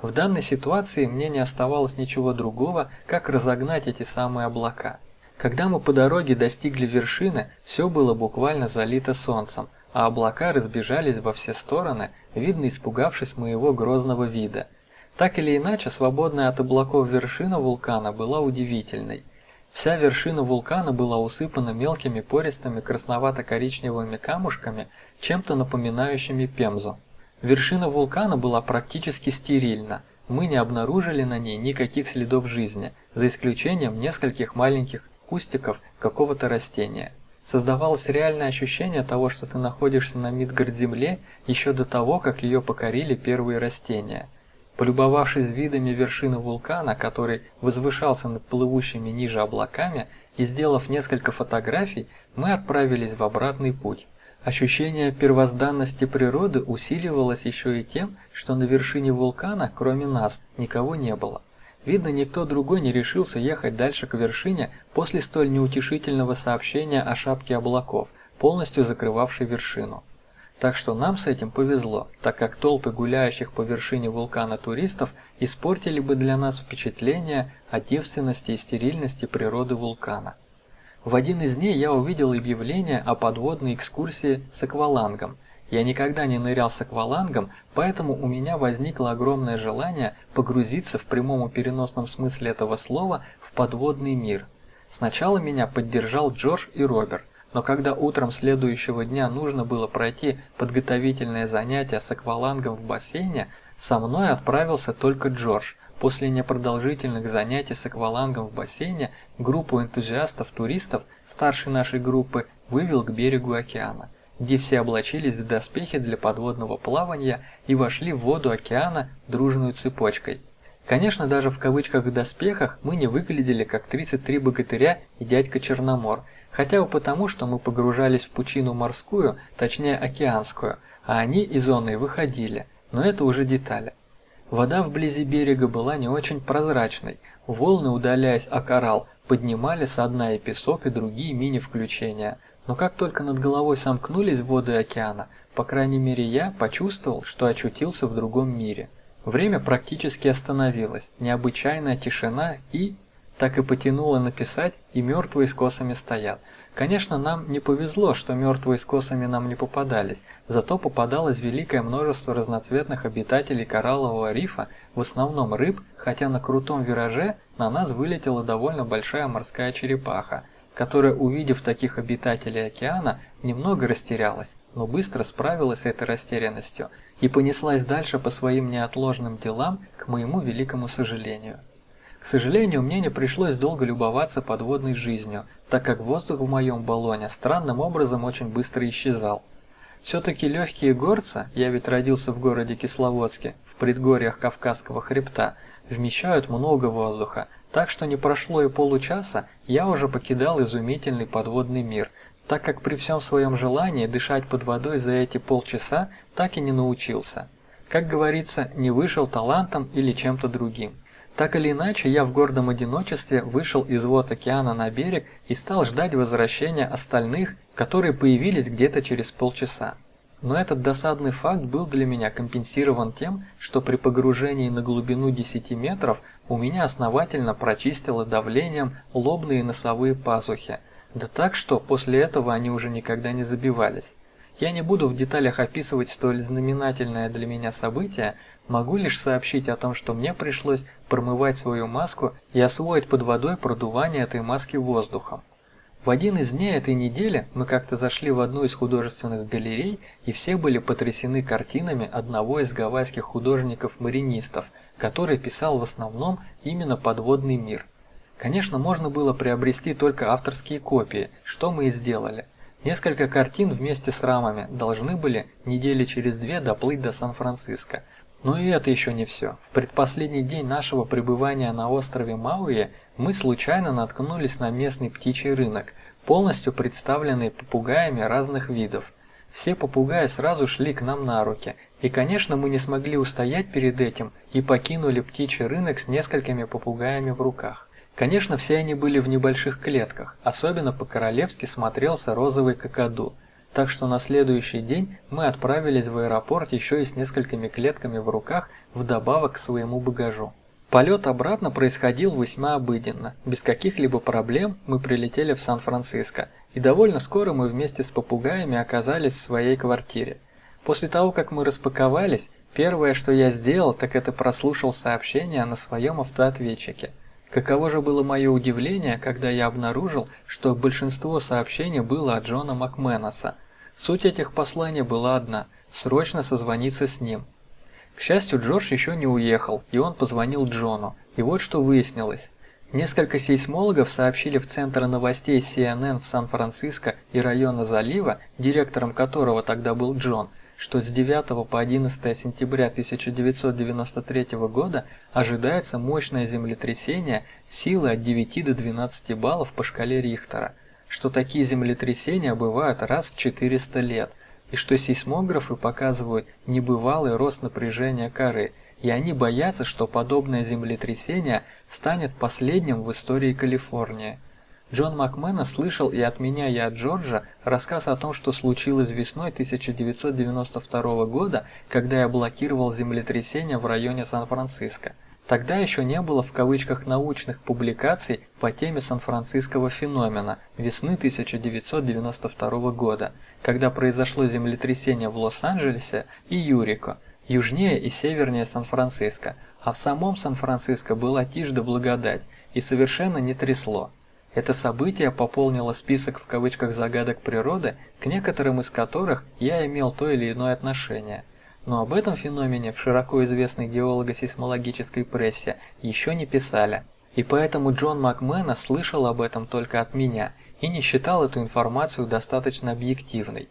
В данной ситуации мне не оставалось ничего другого, как разогнать эти самые облака. Когда мы по дороге достигли вершины, все было буквально залито солнцем, а облака разбежались во все стороны, видно испугавшись моего грозного вида. Так или иначе, свободная от облаков вершина вулкана была удивительной. Вся вершина вулкана была усыпана мелкими пористыми красновато-коричневыми камушками, чем-то напоминающими пемзу. Вершина вулкана была практически стерильна, мы не обнаружили на ней никаких следов жизни, за исключением нескольких маленьких кустиков какого-то растения. Создавалось реальное ощущение того, что ты находишься на Мидгард-земле еще до того, как ее покорили первые растения. Полюбовавшись видами вершины вулкана, который возвышался над плывущими ниже облаками, и сделав несколько фотографий, мы отправились в обратный путь. Ощущение первозданности природы усиливалось еще и тем, что на вершине вулкана, кроме нас, никого не было. Видно, никто другой не решился ехать дальше к вершине после столь неутешительного сообщения о шапке облаков, полностью закрывавшей вершину. Так что нам с этим повезло, так как толпы гуляющих по вершине вулкана туристов испортили бы для нас впечатление о девственности и стерильности природы вулкана. В один из дней я увидел объявление о подводной экскурсии с аквалангом. Я никогда не нырял с аквалангом, поэтому у меня возникло огромное желание погрузиться в прямом и переносном смысле этого слова в подводный мир. Сначала меня поддержал Джордж и Роберт, но когда утром следующего дня нужно было пройти подготовительное занятие с аквалангом в бассейне, со мной отправился только Джордж, После непродолжительных занятий с аквалангом в бассейне группу энтузиастов-туристов старшей нашей группы вывел к берегу океана, где все облачились в доспехи для подводного плавания и вошли в воду океана дружной цепочкой. Конечно, даже в кавычках доспехах мы не выглядели как 33 богатыря и дядька Черномор, хотя бы потому, что мы погружались в пучину морскую, точнее океанскую, а они из зоны выходили, но это уже детали. Вода вблизи берега была не очень прозрачной, волны, удаляясь о коралл, поднимали со дна и песок, и другие мини-включения. Но как только над головой сомкнулись воды океана, по крайней мере я почувствовал, что очутился в другом мире. Время практически остановилось, необычайная тишина и... Так и потянуло написать, и мертвые с косами стоят – Конечно, нам не повезло, что мертвые с косами нам не попадались, зато попадалось великое множество разноцветных обитателей кораллового рифа, в основном рыб, хотя на крутом вираже на нас вылетела довольно большая морская черепаха, которая, увидев таких обитателей океана, немного растерялась, но быстро справилась с этой растерянностью и понеслась дальше по своим неотложным делам, к моему великому сожалению. Сожалению, мне не пришлось долго любоваться подводной жизнью, так как воздух в моем баллоне странным образом очень быстро исчезал. Все-таки легкие горцы, я ведь родился в городе Кисловодске, в предгорьях Кавказского хребта, вмещают много воздуха, так что не прошло и получаса, я уже покидал изумительный подводный мир, так как при всем своем желании дышать под водой за эти полчаса так и не научился. Как говорится, не вышел талантом или чем-то другим. Так или иначе, я в гордом одиночестве вышел из вод океана на берег и стал ждать возвращения остальных, которые появились где-то через полчаса. Но этот досадный факт был для меня компенсирован тем, что при погружении на глубину 10 метров у меня основательно прочистило давлением лобные и носовые пазухи, да так, что после этого они уже никогда не забивались. Я не буду в деталях описывать столь знаменательное для меня событие, могу лишь сообщить о том, что мне пришлось промывать свою маску и освоить под водой продувание этой маски воздухом. В один из дней этой недели мы как-то зашли в одну из художественных галерей, и все были потрясены картинами одного из гавайских художников-маринистов, который писал в основном именно подводный мир. Конечно, можно было приобрести только авторские копии, что мы и сделали. Несколько картин вместе с рамами должны были недели через две доплыть до Сан-Франциско. Но и это еще не все. В предпоследний день нашего пребывания на острове Мауи мы случайно наткнулись на местный птичий рынок, полностью представленный попугаями разных видов. Все попугаи сразу шли к нам на руки, и, конечно, мы не смогли устоять перед этим и покинули птичий рынок с несколькими попугаями в руках. Конечно, все они были в небольших клетках, особенно по-королевски смотрелся розовый какаду, так что на следующий день мы отправились в аэропорт еще и с несколькими клетками в руках вдобавок к своему багажу. Полет обратно происходил весьма обыденно. Без каких-либо проблем мы прилетели в Сан-Франциско, и довольно скоро мы вместе с попугаями оказались в своей квартире. После того, как мы распаковались, первое, что я сделал, так это прослушал сообщение на своем автоответчике. Каково же было мое удивление, когда я обнаружил, что большинство сообщений было от Джона Макменоса. Суть этих посланий была одна – срочно созвониться с ним. К счастью, Джордж еще не уехал, и он позвонил Джону. И вот что выяснилось. Несколько сейсмологов сообщили в Центр новостей CNN в Сан-Франциско и района залива, директором которого тогда был Джон, что с 9 по 11 сентября 1993 года ожидается мощное землетрясение силы от 9 до 12 баллов по шкале Рихтера, что такие землетрясения бывают раз в 400 лет – и что сейсмографы показывают небывалый рост напряжения коры, и они боятся, что подобное землетрясение станет последним в истории Калифорнии. Джон Макмена слышал и от меня, и от Джорджа рассказ о том, что случилось весной 1992 года, когда я блокировал землетрясение в районе Сан-Франциско. Тогда еще не было в кавычках научных публикаций по теме Сан-Франциского феномена весны 1992 года, когда произошло землетрясение в Лос-Анджелесе и Юрико, южнее и севернее Сан-Франциско, а в самом Сан-Франциско была тишь да благодать и совершенно не трясло. Это событие пополнило список в кавычках загадок природы, к некоторым из которых я имел то или иное отношение – но об этом феномене в широко известной геолого-сейсмологической прессе еще не писали. И поэтому Джон Макмена слышал об этом только от меня и не считал эту информацию достаточно объективной.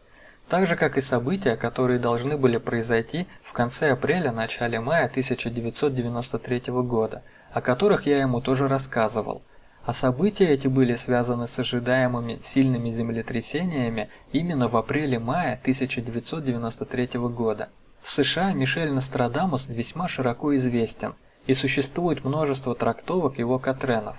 Так же, как и события, которые должны были произойти в конце апреля-начале мая 1993 года, о которых я ему тоже рассказывал. А события эти были связаны с ожидаемыми сильными землетрясениями именно в апреле-мае 1993 года. В США Мишель Нострадамус весьма широко известен, и существует множество трактовок его Катренов.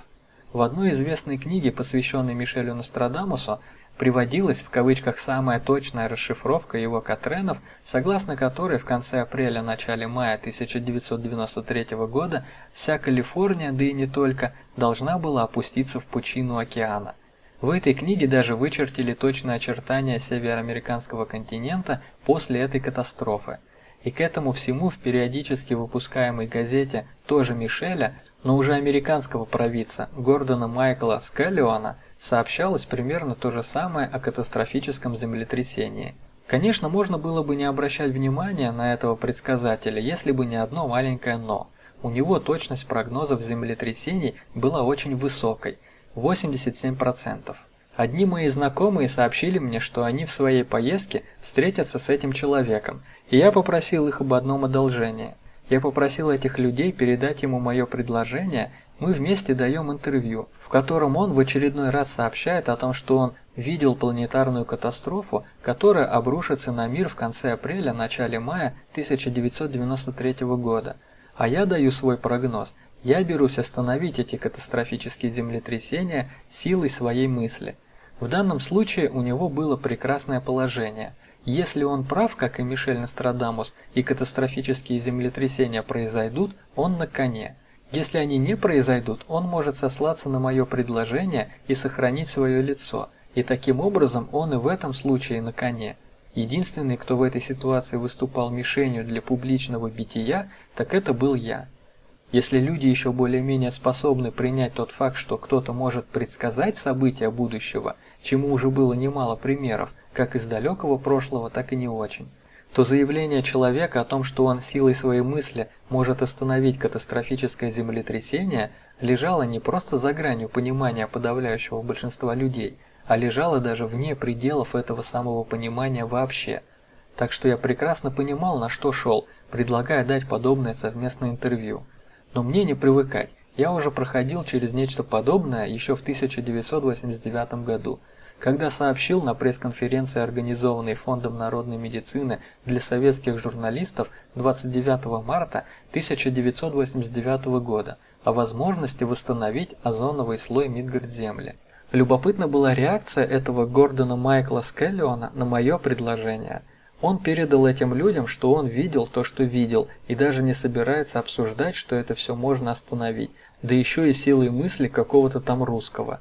В одной известной книге, посвященной Мишелю Нострадамусу, приводилась в кавычках самая точная расшифровка его Катренов, согласно которой в конце апреля-начале мая 1993 года вся Калифорния, да и не только, должна была опуститься в пучину океана. В этой книге даже вычертили точные очертания североамериканского континента после этой катастрофы. И к этому всему в периодически выпускаемой газете тоже Мишеля, но уже американского провидца Гордона Майкла Скеллиона сообщалось примерно то же самое о катастрофическом землетрясении. Конечно, можно было бы не обращать внимания на этого предсказателя, если бы не одно маленькое «но». У него точность прогнозов землетрясений была очень высокой – 87%. Одни мои знакомые сообщили мне, что они в своей поездке встретятся с этим человеком – и я попросил их об одном одолжении. Я попросил этих людей передать ему мое предложение, мы вместе даем интервью, в котором он в очередной раз сообщает о том, что он видел планетарную катастрофу, которая обрушится на мир в конце апреля-начале мая 1993 года. А я даю свой прогноз. Я берусь остановить эти катастрофические землетрясения силой своей мысли. В данном случае у него было прекрасное положение – если он прав, как и Мишель Нострадамус, и катастрофические землетрясения произойдут, он на коне. Если они не произойдут, он может сослаться на мое предложение и сохранить свое лицо, и таким образом он и в этом случае на коне. Единственный, кто в этой ситуации выступал мишенью для публичного бития, так это был я. Если люди еще более-менее способны принять тот факт, что кто-то может предсказать события будущего, чему уже было немало примеров, как из далекого прошлого, так и не очень, то заявление человека о том, что он силой своей мысли может остановить катастрофическое землетрясение, лежало не просто за гранью понимания подавляющего большинства людей, а лежало даже вне пределов этого самого понимания вообще. Так что я прекрасно понимал, на что шел, предлагая дать подобное совместное интервью. Но мне не привыкать. Я уже проходил через нечто подобное еще в 1989 году, когда сообщил на пресс-конференции, организованной Фондом народной медицины для советских журналистов 29 марта 1989 года о возможности восстановить озоновый слой Мидгард-Земли. Любопытна была реакция этого Гордона Майкла Скеллиона на мое предложение – он передал этим людям, что он видел то, что видел, и даже не собирается обсуждать, что это все можно остановить, да еще и силой мысли какого-то там русского.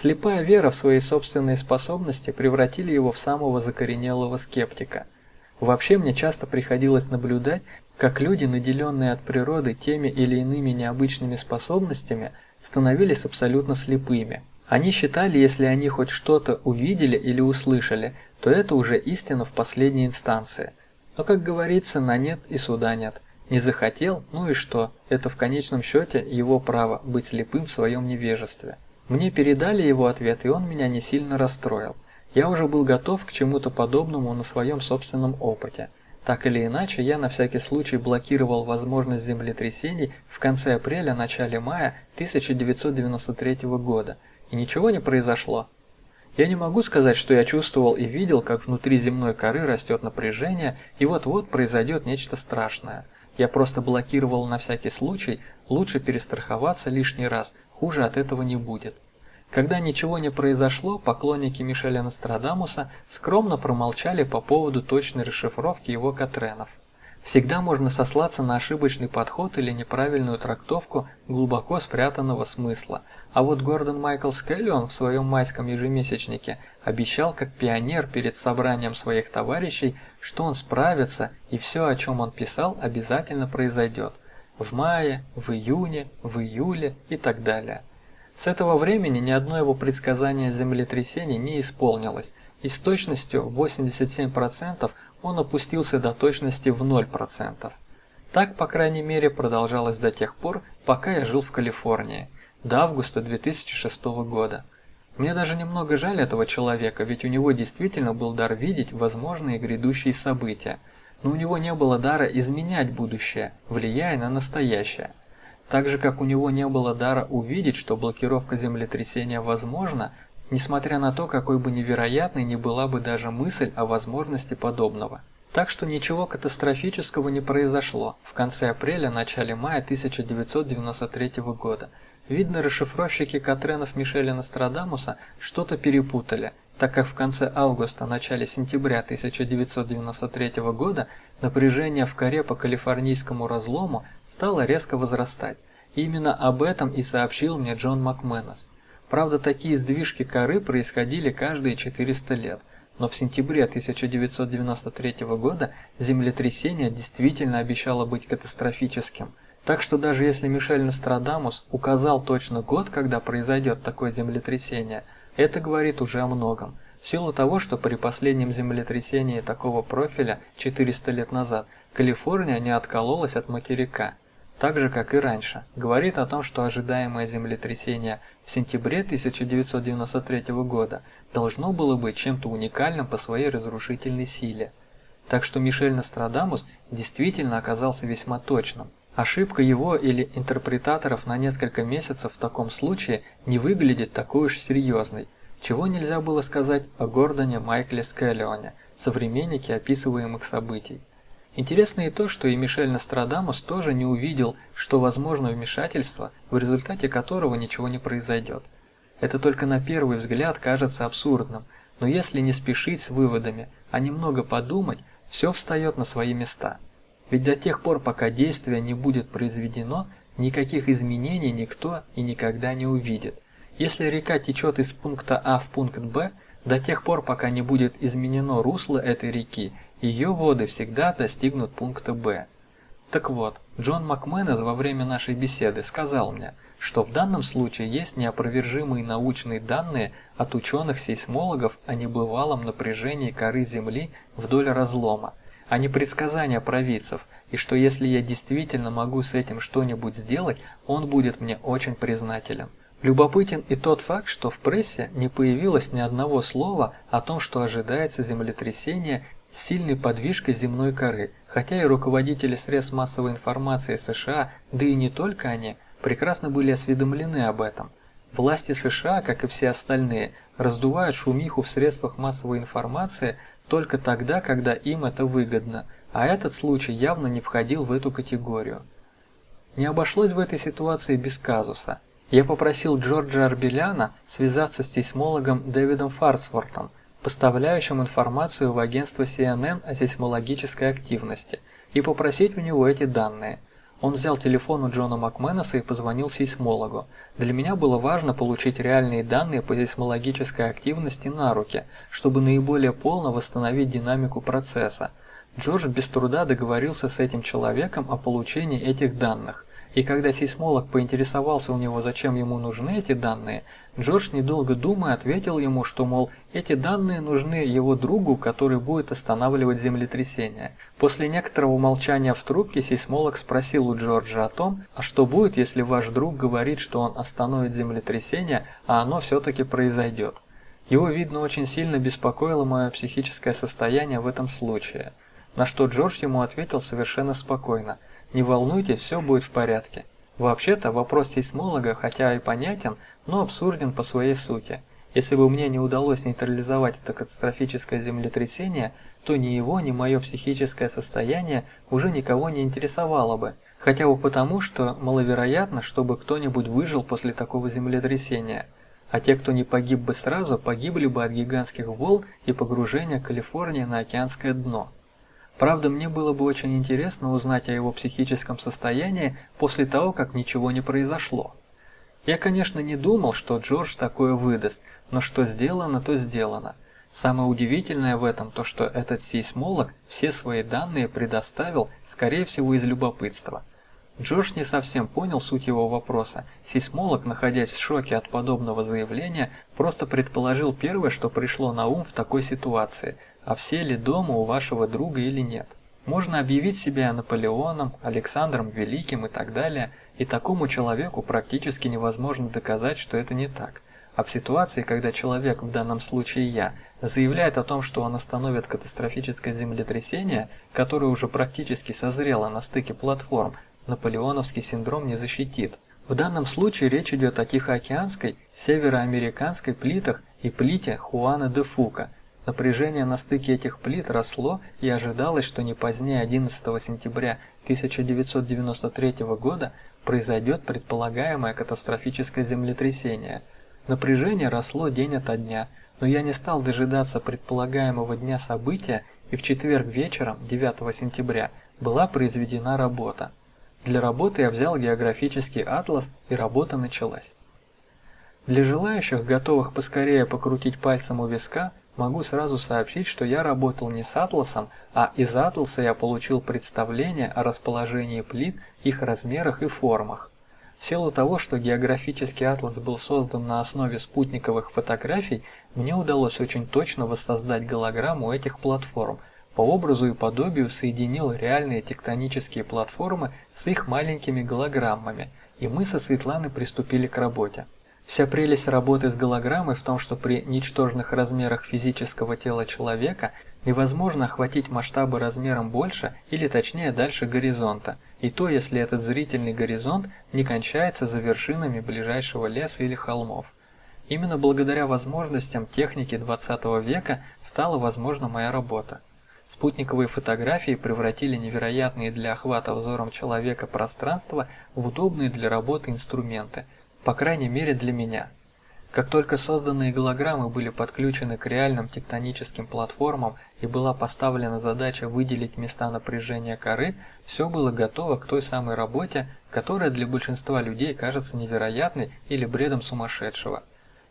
Слепая вера в свои собственные способности превратили его в самого закоренелого скептика. Вообще мне часто приходилось наблюдать, как люди, наделенные от природы теми или иными необычными способностями, становились абсолютно слепыми. Они считали, если они хоть что-то увидели или услышали, то это уже истина в последней инстанции. Но, как говорится, на нет и суда нет. Не захотел, ну и что, это в конечном счете его право быть слепым в своем невежестве. Мне передали его ответ, и он меня не сильно расстроил. Я уже был готов к чему-то подобному на своем собственном опыте. Так или иначе, я на всякий случай блокировал возможность землетрясений в конце апреля-начале мая 1993 года, и ничего не произошло. Я не могу сказать, что я чувствовал и видел, как внутри земной коры растет напряжение, и вот-вот произойдет нечто страшное. Я просто блокировал на всякий случай, лучше перестраховаться лишний раз, хуже от этого не будет. Когда ничего не произошло, поклонники Мишеля Нострадамуса скромно промолчали по поводу точной расшифровки его Катренов. Всегда можно сослаться на ошибочный подход или неправильную трактовку глубоко спрятанного смысла, а вот Гордон Майкл Скеллион в своем майском ежемесячнике обещал как пионер перед собранием своих товарищей, что он справится и все, о чем он писал, обязательно произойдет. В мае, в июне, в июле и так далее. С этого времени ни одно его предсказание землетрясений не исполнилось, и с точностью 87% он опустился до точности в 0%. Так, по крайней мере, продолжалось до тех пор, пока я жил в Калифорнии, до августа 2006 года. Мне даже немного жаль этого человека, ведь у него действительно был дар видеть возможные грядущие события, но у него не было дара изменять будущее, влияя на настоящее. Так же, как у него не было дара увидеть, что блокировка землетрясения возможна, несмотря на то, какой бы невероятной ни была бы даже мысль о возможности подобного. Так что ничего катастрофического не произошло в конце апреля-начале мая 1993 года. Видно, расшифровщики Катренов Мишеля Нострадамуса что-то перепутали, так как в конце августа-начале сентября 1993 года напряжение в коре по калифорнийскому разлому стало резко возрастать. И именно об этом и сообщил мне Джон Макменос. Правда, такие сдвижки коры происходили каждые 400 лет, но в сентябре 1993 года землетрясение действительно обещало быть катастрофическим. Так что даже если Мишель Нострадамус указал точно год, когда произойдет такое землетрясение, это говорит уже о многом. В силу того, что при последнем землетрясении такого профиля 400 лет назад Калифорния не откололась от материка – так же, как и раньше, говорит о том, что ожидаемое землетрясение в сентябре 1993 года должно было быть чем-то уникальным по своей разрушительной силе. Так что Мишель Нострадамус действительно оказался весьма точным. Ошибка его или интерпретаторов на несколько месяцев в таком случае не выглядит такой уж серьезной, чего нельзя было сказать о Гордоне Майкле Скеллионе, современнике описываемых событий. Интересно и то, что и Мишель Нострадамус тоже не увидел, что возможно вмешательство, в результате которого ничего не произойдет. Это только на первый взгляд кажется абсурдным, но если не спешить с выводами, а немного подумать, все встает на свои места. Ведь до тех пор, пока действие не будет произведено, никаких изменений никто и никогда не увидит. Если река течет из пункта А в пункт Б, до тех пор, пока не будет изменено русло этой реки, ее воды всегда достигнут пункта Б. Так вот, Джон Макменес во время нашей беседы сказал мне, что в данном случае есть неопровержимые научные данные от ученых-сейсмологов о небывалом напряжении коры Земли вдоль разлома, а не предсказания провидцев, и что если я действительно могу с этим что-нибудь сделать, он будет мне очень признателен. Любопытен и тот факт, что в прессе не появилось ни одного слова о том, что ожидается землетрясение с сильной подвижкой земной коры, хотя и руководители средств массовой информации США, да и не только они, прекрасно были осведомлены об этом. Власти США, как и все остальные, раздувают шумиху в средствах массовой информации только тогда, когда им это выгодно, а этот случай явно не входил в эту категорию. Не обошлось в этой ситуации без казуса – я попросил Джорджа Арбеляна связаться с сейсмологом Дэвидом Фарсвортом, поставляющим информацию в агентство CNN о сейсмологической активности, и попросить у него эти данные. Он взял телефон у Джона Макменеса и позвонил сейсмологу. Для меня было важно получить реальные данные по сейсмологической активности на руки, чтобы наиболее полно восстановить динамику процесса. Джордж без труда договорился с этим человеком о получении этих данных. И когда сейсмолог поинтересовался у него, зачем ему нужны эти данные, Джордж, недолго думая, ответил ему, что, мол, эти данные нужны его другу, который будет останавливать землетрясение. После некоторого молчания в трубке сейсмолог спросил у Джорджа о том, а что будет, если ваш друг говорит, что он остановит землетрясение, а оно все-таки произойдет. Его, видно, очень сильно беспокоило мое психическое состояние в этом случае. На что Джордж ему ответил совершенно спокойно – не волнуйтесь, все будет в порядке. Вообще-то вопрос сейсмолога, хотя и понятен, но абсурден по своей сути. Если бы мне не удалось нейтрализовать это катастрофическое землетрясение, то ни его, ни мое психическое состояние уже никого не интересовало бы, хотя бы потому, что маловероятно, чтобы кто-нибудь выжил после такого землетрясения. А те, кто не погиб бы сразу, погибли бы от гигантских волн и погружения Калифорнии на океанское дно. Правда, мне было бы очень интересно узнать о его психическом состоянии после того, как ничего не произошло. Я, конечно, не думал, что Джордж такое выдаст, но что сделано, то сделано. Самое удивительное в этом то, что этот сейсмолог все свои данные предоставил, скорее всего, из любопытства. Джордж не совсем понял суть его вопроса. Сейсмолог, находясь в шоке от подобного заявления, просто предположил первое, что пришло на ум в такой ситуации – а все ли дома у вашего друга или нет. Можно объявить себя Наполеоном, Александром Великим и так далее, и такому человеку практически невозможно доказать, что это не так. А в ситуации, когда человек, в данном случае я, заявляет о том, что он остановит катастрофическое землетрясение, которое уже практически созрело на стыке платформ, наполеоновский синдром не защитит. В данном случае речь идет о Тихоокеанской, североамериканской плитах и плите Хуана де Фука – Напряжение на стыке этих плит росло, и ожидалось, что не позднее 11 сентября 1993 года произойдет предполагаемое катастрофическое землетрясение. Напряжение росло день ото дня, но я не стал дожидаться предполагаемого дня события, и в четверг вечером, 9 сентября, была произведена работа. Для работы я взял географический атлас, и работа началась. Для желающих, готовых поскорее покрутить пальцем у виска, Могу сразу сообщить, что я работал не с атласом, а из атласа я получил представление о расположении плит, их размерах и формах. В силу того, что географический атлас был создан на основе спутниковых фотографий, мне удалось очень точно воссоздать голограмму этих платформ, по образу и подобию соединил реальные тектонические платформы с их маленькими голограммами, и мы со Светланой приступили к работе. Вся прелесть работы с голограммой в том, что при ничтожных размерах физического тела человека невозможно охватить масштабы размером больше или точнее дальше горизонта, и то, если этот зрительный горизонт не кончается за вершинами ближайшего леса или холмов. Именно благодаря возможностям техники 20 века стала возможна моя работа. Спутниковые фотографии превратили невероятные для охвата взором человека пространства в удобные для работы инструменты – по крайней мере для меня. Как только созданные голограммы были подключены к реальным тектоническим платформам и была поставлена задача выделить места напряжения коры, все было готово к той самой работе, которая для большинства людей кажется невероятной или бредом сумасшедшего.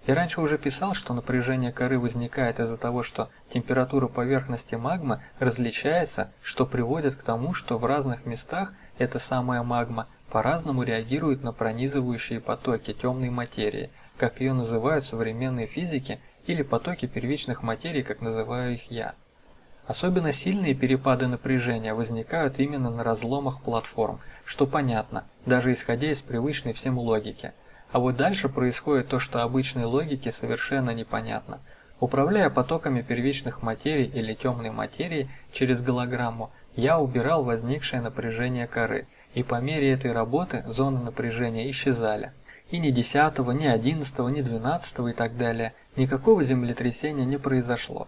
Я раньше уже писал, что напряжение коры возникает из-за того, что температура поверхности магмы различается, что приводит к тому, что в разных местах эта самая магма по-разному реагирует на пронизывающие потоки темной материи, как ее называют современные физики, или потоки первичных материй, как называю их я. Особенно сильные перепады напряжения возникают именно на разломах платформ, что понятно, даже исходя из привычной всем логики. А вот дальше происходит то, что обычной логике совершенно непонятно. Управляя потоками первичных материй или темной материи через голограмму, я убирал возникшее напряжение коры, и по мере этой работы зоны напряжения исчезали. И ни 10, ни 11, ни 12 и так далее никакого землетрясения не произошло.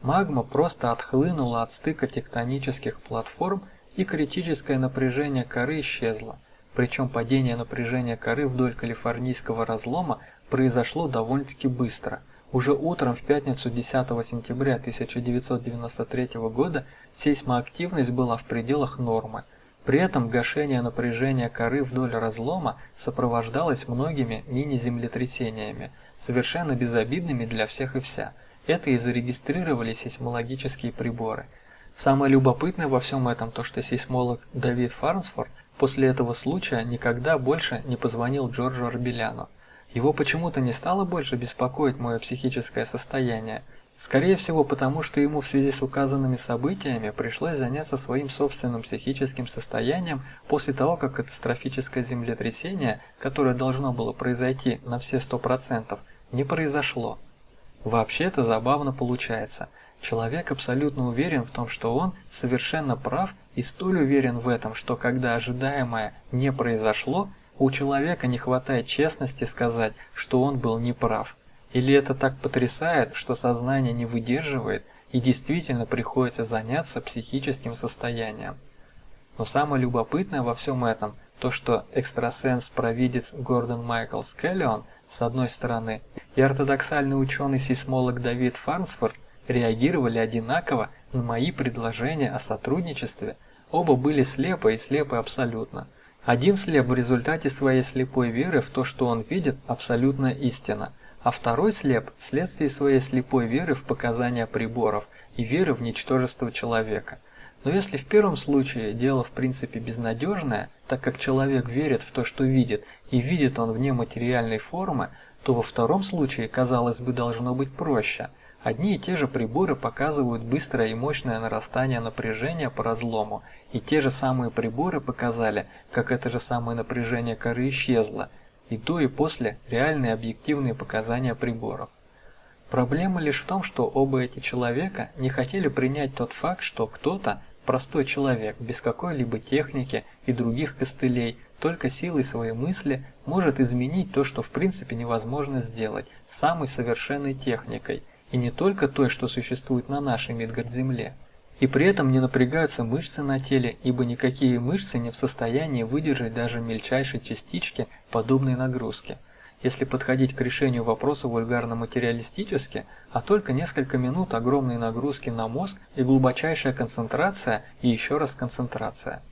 Магма просто отхлынула от стыка тектонических платформ, и критическое напряжение коры исчезло. Причем падение напряжения коры вдоль калифорнийского разлома произошло довольно-таки быстро. Уже утром в пятницу 10 сентября 1993 года сейсмоактивность была в пределах нормы. При этом гашение напряжения коры вдоль разлома сопровождалось многими мини-землетрясениями, совершенно безобидными для всех и вся – это и зарегистрировали сейсмологические приборы. Самое любопытное во всем этом то, что сейсмолог Давид Фарнсфорд после этого случая никогда больше не позвонил Джорджу Арбеляну. Его почему-то не стало больше беспокоить мое психическое состояние. Скорее всего, потому что ему в связи с указанными событиями пришлось заняться своим собственным психическим состоянием после того, как катастрофическое землетрясение, которое должно было произойти на все сто процентов, не произошло. Вообще это забавно получается. Человек абсолютно уверен в том, что он совершенно прав и столь уверен в этом, что когда ожидаемое не произошло, у человека не хватает честности сказать, что он был неправ. Или это так потрясает, что сознание не выдерживает и действительно приходится заняться психическим состоянием. Но самое любопытное во всем этом, то что экстрасенс-провидец Гордон Майкл Скеллион – с одной стороны, и ортодоксальный ученый-сейсмолог Давид Фарнсфорд реагировали одинаково на мои предложения о сотрудничестве, оба были слепы и слепы абсолютно. Один слеп в результате своей слепой веры в то, что он видит, абсолютная истина, а второй слеп вследствие своей слепой веры в показания приборов и веры в ничтожество человека. Но если в первом случае дело в принципе безнадежное, так как человек верит в то, что видит, и видит он вне материальной формы, то во втором случае, казалось бы, должно быть проще. Одни и те же приборы показывают быстрое и мощное нарастание напряжения по разлому, и те же самые приборы показали, как это же самое напряжение коры исчезло, и до и после реальные объективные показания приборов. Проблема лишь в том, что оба эти человека не хотели принять тот факт, что кто-то, простой человек, без какой-либо техники и других костылей, только силой своей мысли может изменить то, что в принципе невозможно сделать самой совершенной техникой, и не только той, что существует на нашей Мидгард-Земле. И при этом не напрягаются мышцы на теле, ибо никакие мышцы не в состоянии выдержать даже мельчайшей частички подобной нагрузки. Если подходить к решению вопроса вульгарно-материалистически, а только несколько минут огромной нагрузки на мозг и глубочайшая концентрация и еще раз концентрация –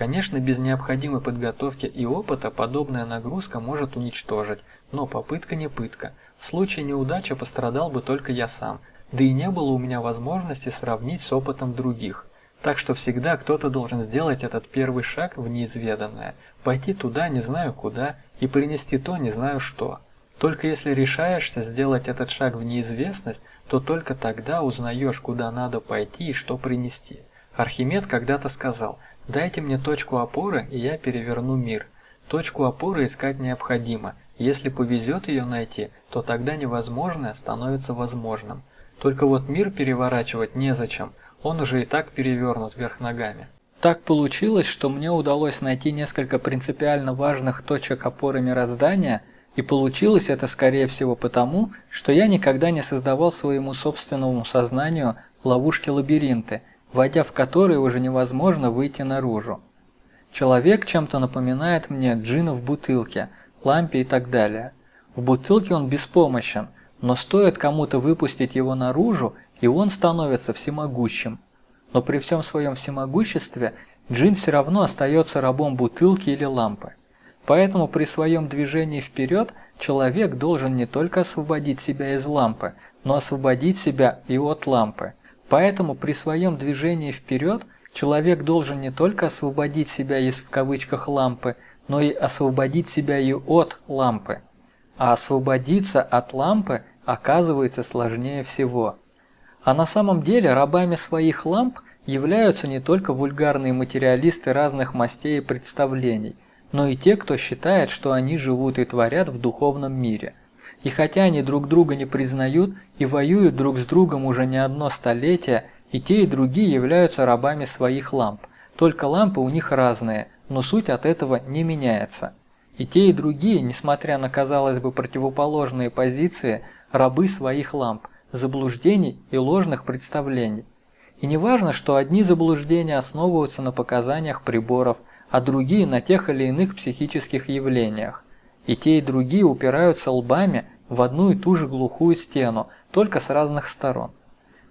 Конечно, без необходимой подготовки и опыта подобная нагрузка может уничтожить, но попытка не пытка. В случае неудачи пострадал бы только я сам, да и не было у меня возможности сравнить с опытом других. Так что всегда кто-то должен сделать этот первый шаг в неизведанное, пойти туда не знаю куда и принести то не знаю что. Только если решаешься сделать этот шаг в неизвестность, то только тогда узнаешь, куда надо пойти и что принести. Архимед когда-то сказал – Дайте мне точку опоры, и я переверну мир. Точку опоры искать необходимо. Если повезет ее найти, то тогда невозможное становится возможным. Только вот мир переворачивать незачем, он уже и так перевернут вверх ногами. Так получилось, что мне удалось найти несколько принципиально важных точек опоры мироздания, и получилось это скорее всего потому, что я никогда не создавал своему собственному сознанию ловушки-лабиринты, войдя в который уже невозможно выйти наружу. Человек чем-то напоминает мне джина в бутылке, лампе и так далее. В бутылке он беспомощен, но стоит кому-то выпустить его наружу, и он становится всемогущим. Но при всем своем всемогуществе джин все равно остается рабом бутылки или лампы. Поэтому при своем движении вперед человек должен не только освободить себя из лампы, но освободить себя и от лампы. Поэтому при своем движении вперед человек должен не только освободить себя из в кавычках лампы, но и освободить себя и от лампы. А освободиться от лампы оказывается сложнее всего. А на самом деле рабами своих ламп являются не только вульгарные материалисты разных мастей и представлений, но и те, кто считает, что они живут и творят в духовном мире. И хотя они друг друга не признают и воюют друг с другом уже не одно столетие, и те и другие являются рабами своих ламп. Только лампы у них разные, но суть от этого не меняется. И те и другие, несмотря на казалось бы противоположные позиции, рабы своих ламп, заблуждений и ложных представлений. И не важно, что одни заблуждения основываются на показаниях приборов, а другие на тех или иных психических явлениях. И те и другие упираются лбами в одну и ту же глухую стену, только с разных сторон.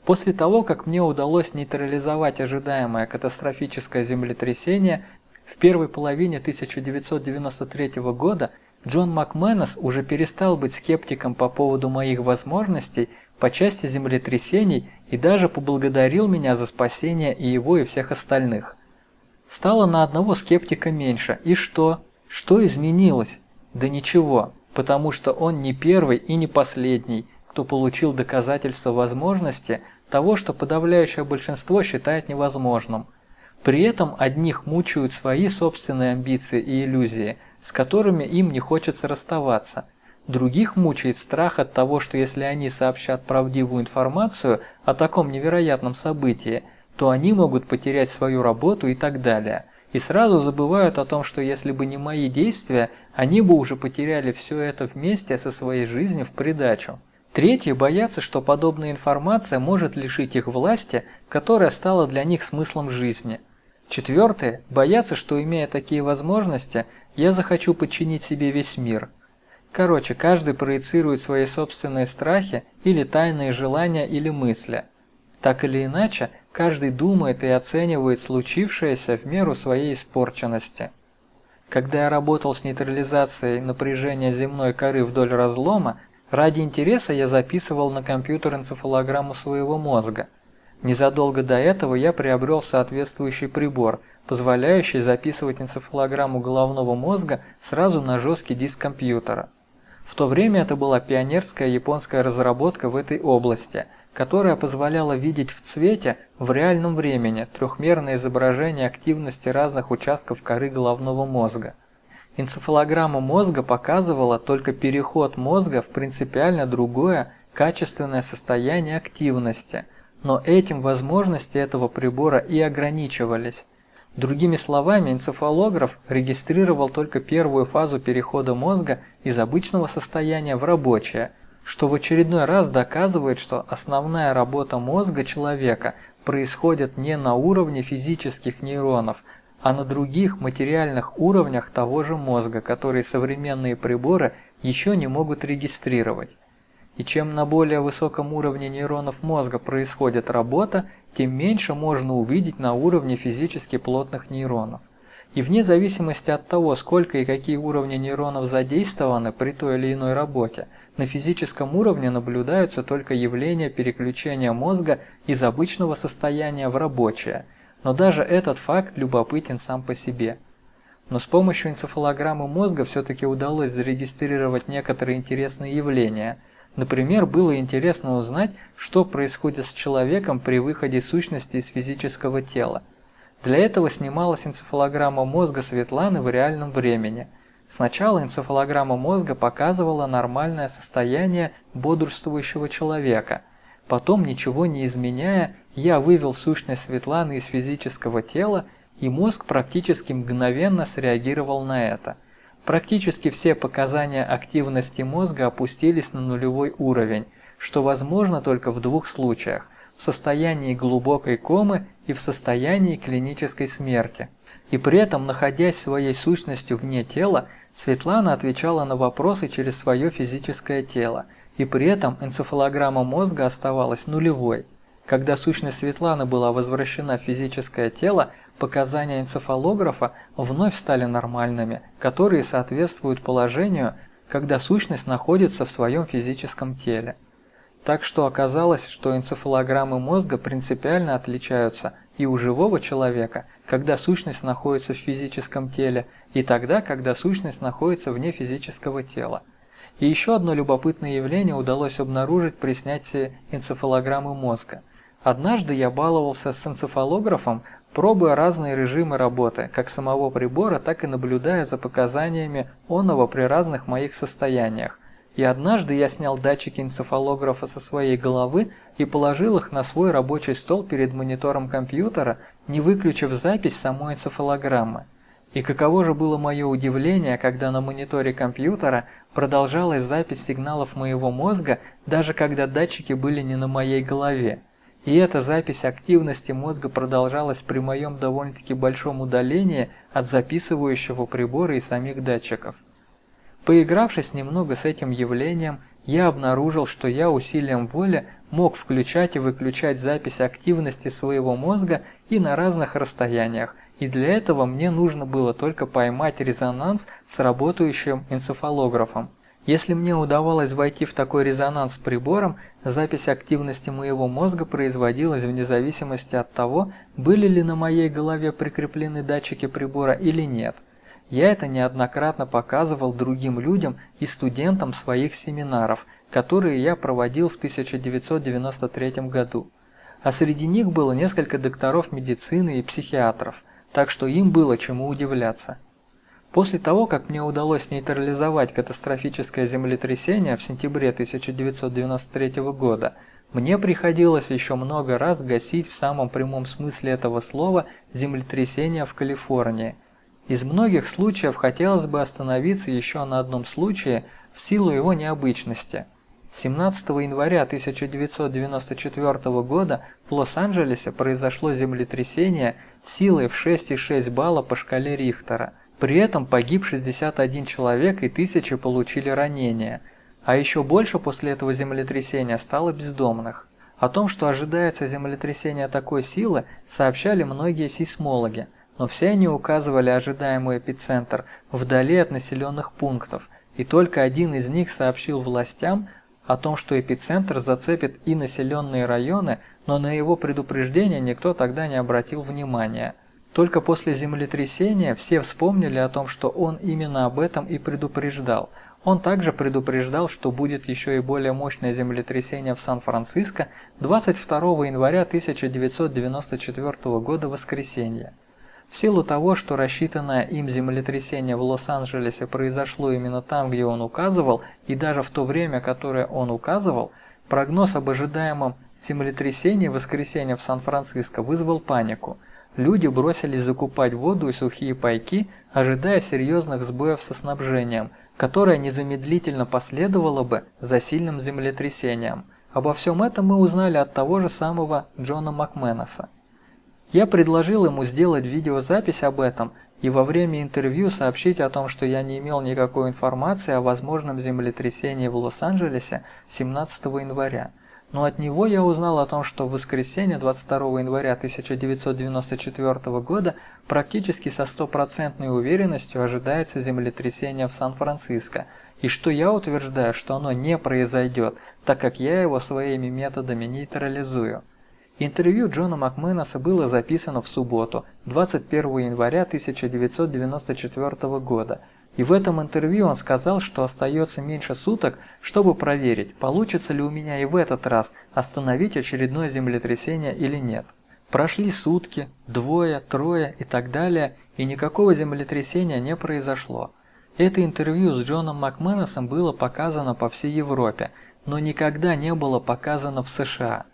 После того, как мне удалось нейтрализовать ожидаемое катастрофическое землетрясение, в первой половине 1993 года Джон МакМэнос уже перестал быть скептиком по поводу моих возможностей по части землетрясений и даже поблагодарил меня за спасение и его, и всех остальных. Стало на одного скептика меньше. И что? Что изменилось? Да ничего, потому что он не первый и не последний, кто получил доказательство возможности того, что подавляющее большинство считает невозможным. При этом одних мучают свои собственные амбиции и иллюзии, с которыми им не хочется расставаться – Других мучает страх от того, что если они сообщат правдивую информацию о таком невероятном событии, то они могут потерять свою работу и так далее. И сразу забывают о том, что если бы не мои действия, они бы уже потеряли все это вместе со своей жизнью в придачу. Третьи боятся, что подобная информация может лишить их власти, которая стала для них смыслом жизни. Четвертые боятся, что имея такие возможности, я захочу подчинить себе весь мир – Короче, каждый проецирует свои собственные страхи или тайные желания или мысли. Так или иначе, каждый думает и оценивает случившееся в меру своей испорченности. Когда я работал с нейтрализацией напряжения земной коры вдоль разлома, ради интереса я записывал на компьютер энцефалограмму своего мозга. Незадолго до этого я приобрел соответствующий прибор, позволяющий записывать энцефалограмму головного мозга сразу на жесткий диск компьютера. В то время это была пионерская японская разработка в этой области, которая позволяла видеть в цвете в реальном времени трехмерное изображение активности разных участков коры головного мозга. Энцефалограмма мозга показывала только переход мозга в принципиально другое качественное состояние активности, но этим возможности этого прибора и ограничивались. Другими словами, энцефалограф регистрировал только первую фазу перехода мозга из обычного состояния в рабочее, что в очередной раз доказывает, что основная работа мозга человека происходит не на уровне физических нейронов, а на других материальных уровнях того же мозга, которые современные приборы еще не могут регистрировать. И чем на более высоком уровне нейронов мозга происходит работа, тем меньше можно увидеть на уровне физически плотных нейронов. И вне зависимости от того, сколько и какие уровни нейронов задействованы при той или иной работе, на физическом уровне наблюдаются только явления переключения мозга из обычного состояния в рабочее. Но даже этот факт любопытен сам по себе. Но с помощью энцефалограммы мозга все-таки удалось зарегистрировать некоторые интересные явления – Например, было интересно узнать, что происходит с человеком при выходе сущности из физического тела. Для этого снималась энцефалограмма мозга Светланы в реальном времени. Сначала энцефалограмма мозга показывала нормальное состояние бодрствующего человека. Потом, ничего не изменяя, я вывел сущность Светланы из физического тела, и мозг практически мгновенно среагировал на это – Практически все показания активности мозга опустились на нулевой уровень, что возможно только в двух случаях – в состоянии глубокой комы и в состоянии клинической смерти. И при этом, находясь своей сущностью вне тела, Светлана отвечала на вопросы через свое физическое тело, и при этом энцефалограмма мозга оставалась нулевой. Когда сущность Светланы была возвращена в физическое тело, показания энцефалографа вновь стали нормальными, которые соответствуют положению, когда сущность находится в своем физическом теле. Так что оказалось, что энцефалограммы мозга принципиально отличаются и у живого человека, когда сущность находится в физическом теле, и тогда, когда сущность находится вне физического тела. И еще одно любопытное явление удалось обнаружить при снятии энцефалограммы мозга. Однажды я баловался с энцефалографом, пробуя разные режимы работы, как самого прибора, так и наблюдая за показаниями онного при разных моих состояниях. И однажды я снял датчики энцефалографа со своей головы и положил их на свой рабочий стол перед монитором компьютера, не выключив запись самой энцефалограммы. И каково же было мое удивление, когда на мониторе компьютера продолжалась запись сигналов моего мозга, даже когда датчики были не на моей голове. И эта запись активности мозга продолжалась при моем довольно-таки большом удалении от записывающего прибора и самих датчиков. Поигравшись немного с этим явлением, я обнаружил, что я усилием воли мог включать и выключать запись активности своего мозга и на разных расстояниях, и для этого мне нужно было только поймать резонанс с работающим энцефалографом. Если мне удавалось войти в такой резонанс с прибором, запись активности моего мозга производилась вне зависимости от того, были ли на моей голове прикреплены датчики прибора или нет. Я это неоднократно показывал другим людям и студентам своих семинаров, которые я проводил в 1993 году. А среди них было несколько докторов медицины и психиатров – так что им было чему удивляться. После того, как мне удалось нейтрализовать катастрофическое землетрясение в сентябре 1993 года, мне приходилось еще много раз гасить в самом прямом смысле этого слова землетрясение в Калифорнии. Из многих случаев хотелось бы остановиться еще на одном случае в силу его необычности – 17 января 1994 года в Лос-Анджелесе произошло землетрясение силой в 6,6 балла по шкале Рихтера. При этом погиб 61 человек и тысячи получили ранения. А еще больше после этого землетрясения стало бездомных. О том, что ожидается землетрясение такой силы, сообщали многие сейсмологи, но все они указывали ожидаемый эпицентр вдали от населенных пунктов, и только один из них сообщил властям о том, что эпицентр зацепит и населенные районы, но на его предупреждение никто тогда не обратил внимания. Только после землетрясения все вспомнили о том, что он именно об этом и предупреждал. Он также предупреждал, что будет еще и более мощное землетрясение в Сан-Франциско 22 января 1994 года воскресенье. В силу того, что рассчитанное им землетрясение в Лос-Анджелесе произошло именно там, где он указывал, и даже в то время, которое он указывал, прогноз об ожидаемом землетрясении в воскресенье в Сан-Франциско вызвал панику. Люди бросились закупать воду и сухие пайки, ожидая серьезных сбоев со снабжением, которое незамедлительно последовало бы за сильным землетрясением. Обо всем этом мы узнали от того же самого Джона Макменоса. Я предложил ему сделать видеозапись об этом и во время интервью сообщить о том, что я не имел никакой информации о возможном землетрясении в Лос-Анджелесе 17 января. Но от него я узнал о том, что в воскресенье 22 января 1994 года практически со стопроцентной уверенностью ожидается землетрясение в Сан-Франциско, и что я утверждаю, что оно не произойдет, так как я его своими методами нейтрализую. Интервью Джона Макменоса было записано в субботу, 21 января 1994 года, и в этом интервью он сказал, что остается меньше суток, чтобы проверить, получится ли у меня и в этот раз остановить очередное землетрясение или нет. Прошли сутки, двое, трое и так далее, и никакого землетрясения не произошло. Это интервью с Джоном Макменосом было показано по всей Европе, но никогда не было показано в США.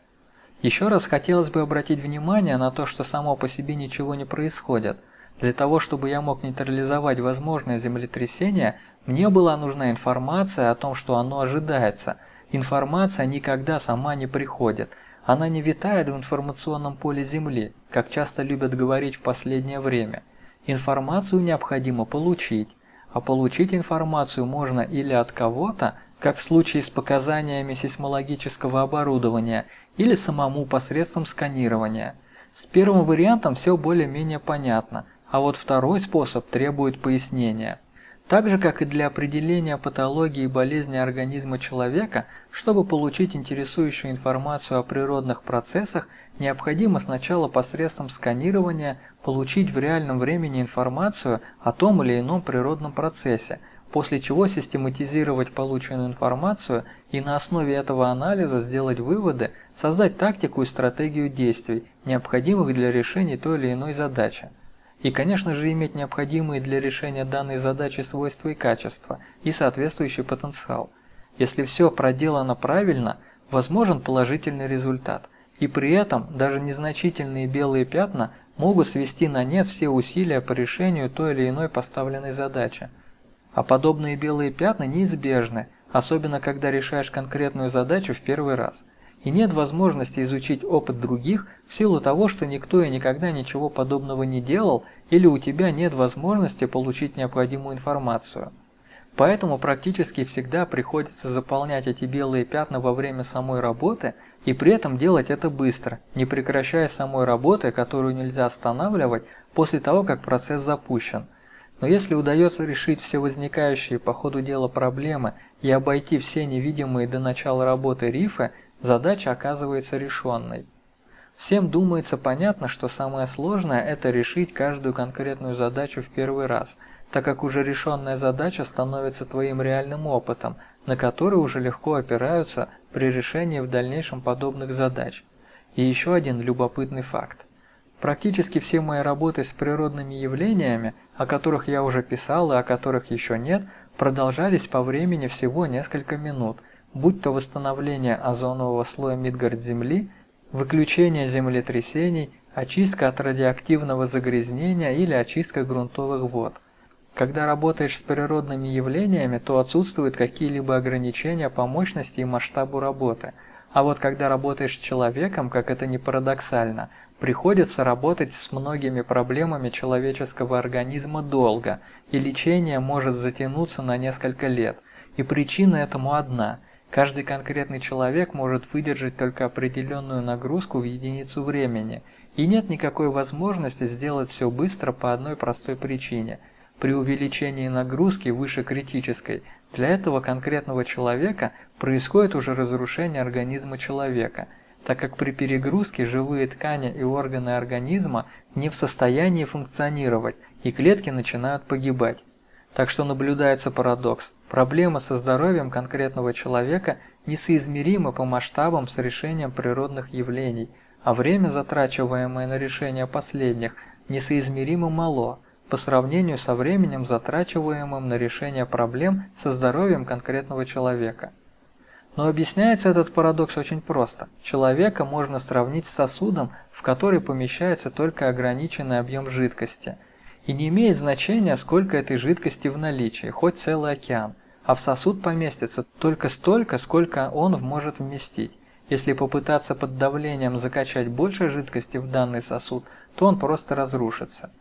Еще раз хотелось бы обратить внимание на то, что само по себе ничего не происходит. Для того, чтобы я мог нейтрализовать возможное землетрясение, мне была нужна информация о том, что оно ожидается. Информация никогда сама не приходит. Она не витает в информационном поле Земли, как часто любят говорить в последнее время. Информацию необходимо получить, а получить информацию можно или от кого-то, как в случае с показаниями сейсмологического оборудования, или самому посредством сканирования. С первым вариантом все более-менее понятно, а вот второй способ требует пояснения. Так же, как и для определения патологии и болезни организма человека, чтобы получить интересующую информацию о природных процессах, необходимо сначала посредством сканирования получить в реальном времени информацию о том или ином природном процессе, после чего систематизировать полученную информацию и на основе этого анализа сделать выводы, создать тактику и стратегию действий, необходимых для решения той или иной задачи. И, конечно же, иметь необходимые для решения данной задачи свойства и качества, и соответствующий потенциал. Если все проделано правильно, возможен положительный результат. И при этом даже незначительные белые пятна могут свести на нет все усилия по решению той или иной поставленной задачи. А подобные белые пятна неизбежны, особенно когда решаешь конкретную задачу в первый раз – и нет возможности изучить опыт других в силу того, что никто и никогда ничего подобного не делал или у тебя нет возможности получить необходимую информацию. Поэтому практически всегда приходится заполнять эти белые пятна во время самой работы и при этом делать это быстро, не прекращая самой работы, которую нельзя останавливать после того, как процесс запущен. Но если удается решить все возникающие по ходу дела проблемы и обойти все невидимые до начала работы рифы – задача оказывается решенной. Всем думается понятно, что самое сложное – это решить каждую конкретную задачу в первый раз, так как уже решенная задача становится твоим реальным опытом, на который уже легко опираются при решении в дальнейшем подобных задач. И еще один любопытный факт. Практически все мои работы с природными явлениями, о которых я уже писал и о которых еще нет, продолжались по времени всего несколько минут – будь то восстановление озонового слоя Мидгард-Земли, выключение землетрясений, очистка от радиоактивного загрязнения или очистка грунтовых вод. Когда работаешь с природными явлениями, то отсутствуют какие-либо ограничения по мощности и масштабу работы. А вот когда работаешь с человеком, как это ни парадоксально, приходится работать с многими проблемами человеческого организма долго, и лечение может затянуться на несколько лет. И причина этому одна – Каждый конкретный человек может выдержать только определенную нагрузку в единицу времени, и нет никакой возможности сделать все быстро по одной простой причине. При увеличении нагрузки выше критической, для этого конкретного человека происходит уже разрушение организма человека, так как при перегрузке живые ткани и органы организма не в состоянии функционировать, и клетки начинают погибать. Так что наблюдается парадокс. Проблема со здоровьем конкретного человека несоизмерима по масштабам с решением природных явлений, а время, затрачиваемое на решение последних, несоизмеримо мало по сравнению со временем, затрачиваемым на решение проблем со здоровьем конкретного человека. Но объясняется этот парадокс очень просто. Человека можно сравнить с сосудом, в который помещается только ограниченный объем жидкости – и не имеет значения, сколько этой жидкости в наличии, хоть целый океан, а в сосуд поместится только столько, сколько он может вместить. Если попытаться под давлением закачать больше жидкости в данный сосуд, то он просто разрушится.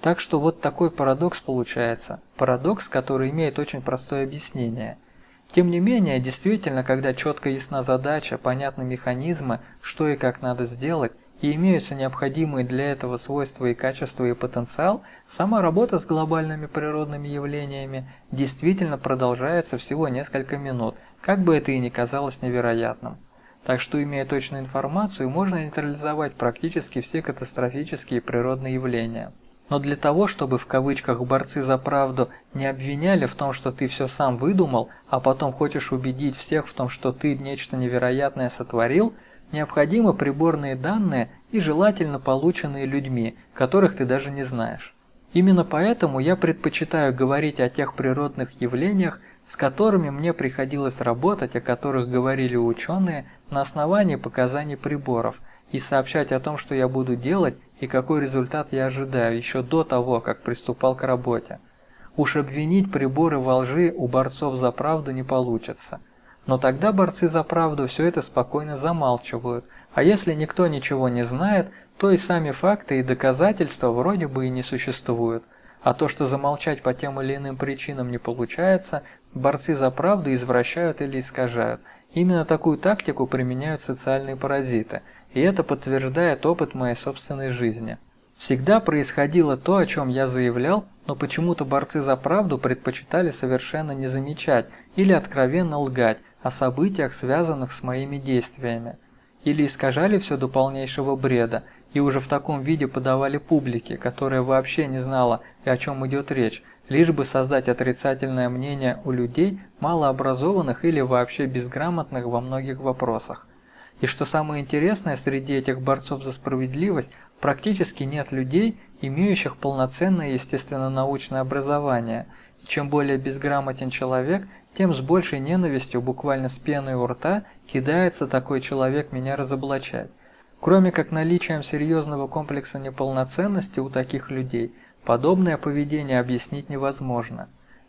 Так что вот такой парадокс получается. Парадокс, который имеет очень простое объяснение. Тем не менее, действительно, когда четко ясна задача, понятны механизмы, что и как надо сделать, и имеются необходимые для этого свойства и качества и потенциал, сама работа с глобальными природными явлениями действительно продолжается всего несколько минут, как бы это и ни казалось невероятным. Так что, имея точную информацию, можно нейтрализовать практически все катастрофические природные явления. Но для того, чтобы в кавычках борцы за правду не обвиняли в том, что ты все сам выдумал, а потом хочешь убедить всех в том, что ты нечто невероятное сотворил – Необходимы приборные данные и желательно полученные людьми, которых ты даже не знаешь. Именно поэтому я предпочитаю говорить о тех природных явлениях, с которыми мне приходилось работать, о которых говорили ученые, на основании показаний приборов, и сообщать о том, что я буду делать и какой результат я ожидаю еще до того, как приступал к работе. Уж обвинить приборы во лжи у борцов за правду не получится. Но тогда борцы за правду все это спокойно замалчивают, а если никто ничего не знает, то и сами факты и доказательства вроде бы и не существуют. А то, что замолчать по тем или иным причинам не получается, борцы за правду извращают или искажают. Именно такую тактику применяют социальные паразиты. и это подтверждает опыт моей собственной жизни. Всегда происходило то, о чем я заявлял, но почему-то борцы за правду предпочитали совершенно не замечать или откровенно лгать о событиях, связанных с моими действиями. Или искажали все до полнейшего бреда и уже в таком виде подавали публике, которая вообще не знала, о чем идет речь, лишь бы создать отрицательное мнение у людей, малообразованных или вообще безграмотных во многих вопросах. И что самое интересное, среди этих борцов за справедливость практически нет людей, имеющих полноценное естественно-научное образование. И чем более безграмотен человек, тем с большей ненавистью, буквально с пеной у рта, кидается такой человек меня разоблачать. Кроме как наличием серьезного комплекса неполноценности у таких людей, подобное поведение объяснить невозможно.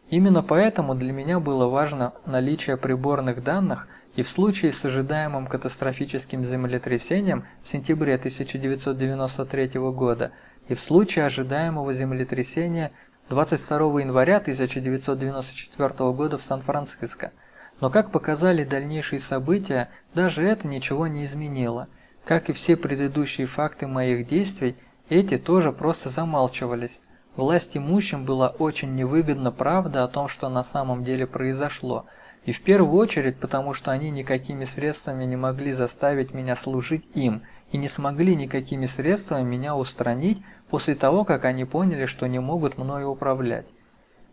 Именно поэтому для меня было важно наличие приборных данных – и в случае с ожидаемым катастрофическим землетрясением в сентябре 1993 года, и в случае ожидаемого землетрясения 22 января 1994 года в Сан-Франциско. Но как показали дальнейшие события, даже это ничего не изменило. Как и все предыдущие факты моих действий, эти тоже просто замалчивались. Власть имущим была очень невыгодна правда о том, что на самом деле произошло – и в первую очередь потому, что они никакими средствами не могли заставить меня служить им и не смогли никакими средствами меня устранить после того, как они поняли, что не могут мною управлять.